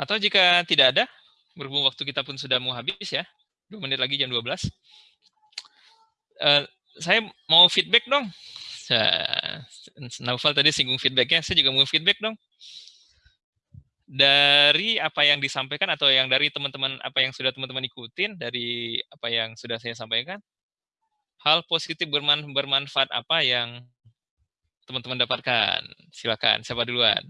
Speaker 1: Atau jika tidak ada, berhubung waktu kita pun sudah mau habis ya, dua menit lagi jam 12. Uh, eh, saya mau feedback dong. Naufal tadi singgung feedbacknya, saya juga mau feedback dong dari apa yang disampaikan atau yang dari teman-teman apa yang sudah teman-teman ikutin dari apa yang sudah saya sampaikan hal positif berman, bermanfaat apa yang teman-teman dapatkan silakan siapa duluan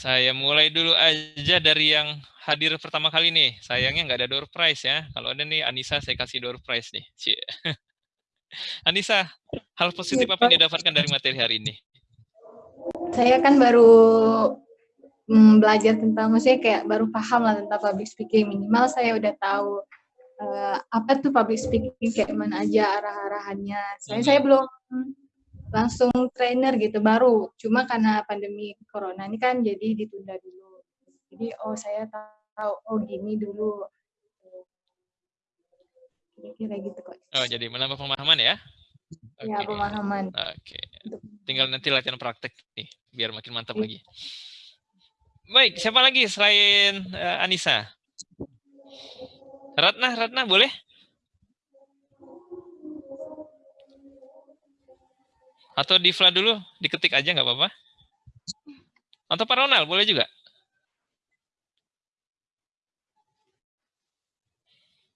Speaker 1: saya mulai dulu aja dari yang hadir pertama kali nih sayangnya nggak ada door prize ya kalau ada nih Anissa saya kasih door prize nih Anissa, hal positif apa yang didapatkan dari materi hari ini?
Speaker 3: Saya kan baru mm, belajar tentang, maksudnya kayak baru paham lah tentang public speaking. Minimal saya udah tahu uh, apa tuh public speaking, kayak mana aja arah-arahannya. Saya, saya belum langsung trainer gitu, baru. Cuma karena pandemi corona ini kan jadi ditunda dulu. Jadi, oh saya tahu, oh gini dulu kira-kira gitu kok.
Speaker 1: Oh, jadi menambah pemahaman ya?
Speaker 3: Ya, pemahaman.
Speaker 1: Oke. Okay. Tinggal nanti latihan praktek nih, biar makin mantap ya. lagi. Baik, siapa lagi selain uh, Anissa? Ratna, Ratna boleh? Atau Divla dulu, diketik aja nggak apa-apa. Atau Pak Ronald, boleh juga?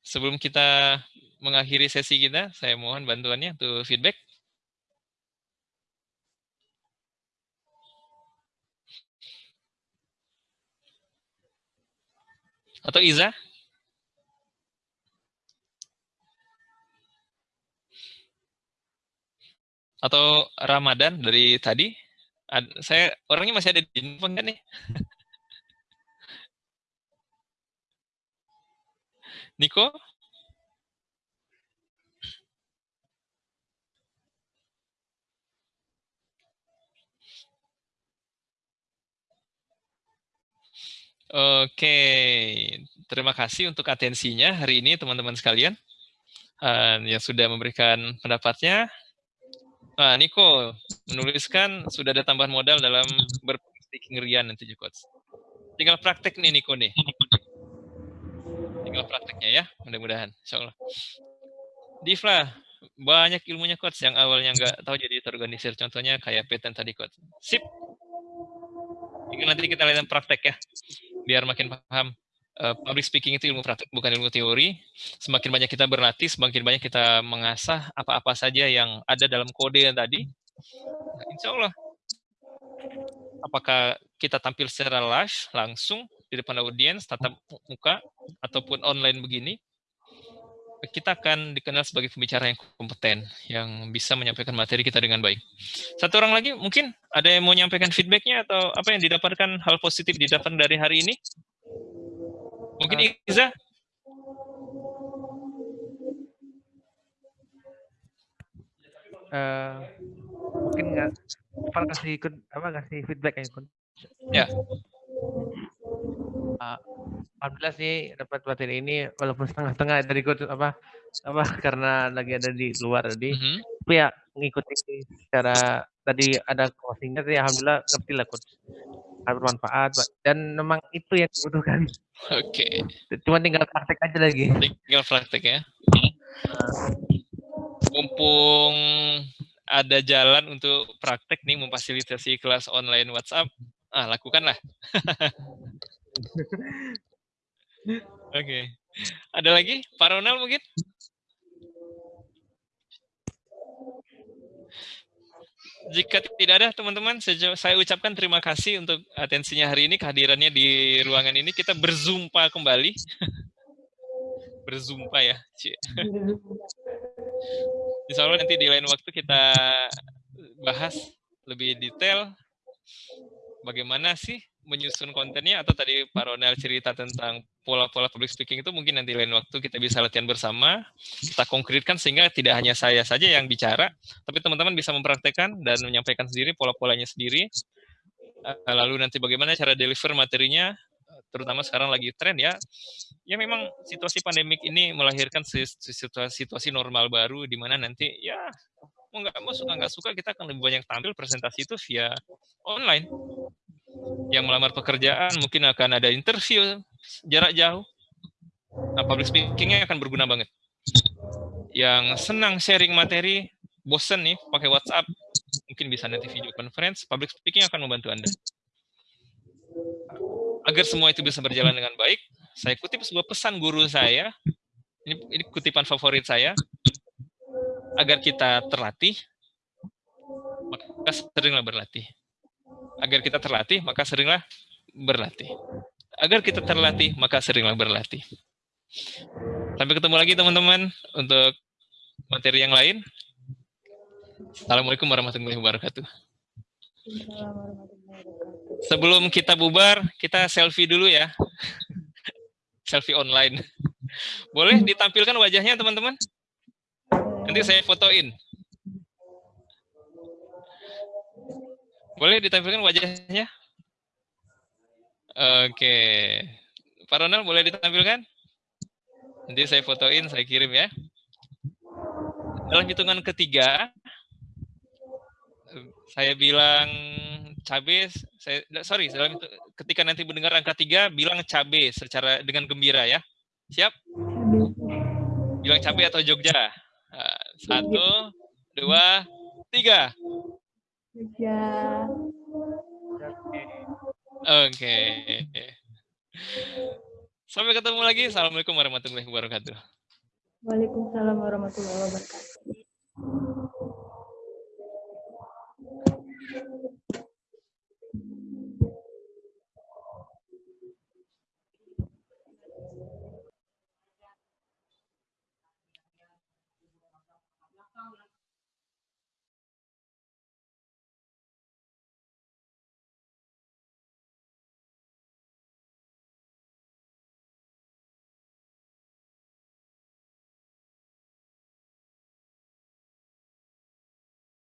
Speaker 1: Sebelum kita mengakhiri sesi kita, saya mohon bantuannya untuk feedback. Atau Iza? Atau Ramadan dari tadi? Saya orangnya masih ada di info kan nih? Niko? Oke, terima kasih untuk atensinya hari ini teman-teman sekalian uh, yang sudah memberikan pendapatnya. Nah, Niko menuliskan sudah ada tambahan modal dalam berpikir rian nanti juga. Tinggal praktek nih Niko nih. Tinggal prakteknya ya, mudah-mudahan. Insya Allah. Divla, banyak ilmunya coach yang awalnya nggak tahu jadi terorganisir. Contohnya kayak patent tadi coach. Sip. Tinggal nanti kita lihat praktek ya biar makin paham uh, public speaking itu ilmu praktik bukan ilmu teori. Semakin banyak kita berlatih, semakin banyak kita mengasah apa-apa saja yang ada dalam kode yang tadi. Nah, insya Allah, apakah kita tampil secara live langsung di depan audiens, tatap muka ataupun online begini, kita akan dikenal sebagai pembicara yang kompeten, yang bisa menyampaikan materi kita dengan baik. Satu orang lagi, mungkin ada yang mau menyampaikan feedbacknya atau apa yang didapatkan hal positif didapatkan dari hari ini? Mungkin uh, Iza?
Speaker 6: Uh, mungkin nggak apa kasih apa kasih feedback ya
Speaker 1: ya
Speaker 6: uh, alhamdulillah sih dapat materi ini walaupun setengah-setengah dari gue apa apa karena lagi ada di luar tadi. Mm -hmm. Tapi ya mengikuti secara tadi ada closingnya sih alhamdulillah ngerti lah coach. Sangat bermanfaat Pak. dan memang itu yang dibutuhkan.
Speaker 1: Oke.
Speaker 6: Cuma tinggal praktek aja lagi.
Speaker 1: Tinggal praktek ya. Mumpung ada jalan untuk praktek nih memfasilitasi kelas online WhatsApp, ah lakukanlah. Oke. Ada lagi? Pak Ronald mungkin? Jika tidak ada teman-teman, saya ucapkan terima kasih untuk atensinya hari ini, kehadirannya di ruangan ini. Kita berzumpa kembali. berzumpa ya. Insya Allah nanti di lain waktu kita bahas lebih detail bagaimana sih menyusun kontennya atau tadi Pak Ronald cerita tentang pola-pola public speaking itu mungkin nanti lain waktu kita bisa latihan bersama, kita konkretkan sehingga tidak hanya saya saja yang bicara, tapi teman-teman bisa mempraktekkan dan menyampaikan sendiri pola-polanya sendiri. Eh, lalu nanti bagaimana cara deliver materinya, terutama sekarang lagi tren ya. Ya memang situasi pandemik ini melahirkan situasi, situasi normal baru di mana nanti ya mau nggak mau suka nggak suka kita akan lebih banyak tampil presentasi itu via online yang melamar pekerjaan mungkin akan ada interview jarak jauh. Nah, public speakingnya akan berguna banget. Yang senang sharing materi, bosen nih pakai WhatsApp, mungkin bisa nanti video conference, public speaking akan membantu Anda. Agar semua itu bisa berjalan dengan baik, saya kutip sebuah pesan guru saya, ini, ini kutipan favorit saya, agar kita terlatih, maka seringlah berlatih agar kita terlatih, maka seringlah berlatih. Agar kita terlatih, maka seringlah berlatih. Sampai ketemu lagi teman-teman untuk materi yang lain. Assalamualaikum warahmatullahi wabarakatuh. Sebelum kita bubar, kita selfie dulu ya. selfie online. Boleh ditampilkan wajahnya teman-teman? Nanti saya fotoin. Boleh ditampilkan wajahnya? Oke. Pak Ronald boleh ditampilkan? Nanti saya fotoin, saya kirim ya. Dalam hitungan ketiga, saya bilang cabe, saya sorry, dalam itu, ketika nanti mendengar angka tiga, bilang cabe secara dengan gembira ya. Siap? Bilang cabe atau Jogja. Eh, satu, dua, tiga.
Speaker 3: Tiga.
Speaker 1: Oke. Okay. Sampai ketemu lagi. Assalamualaikum warahmatullahi wabarakatuh.
Speaker 3: Waalaikumsalam warahmatullahi wabarakatuh.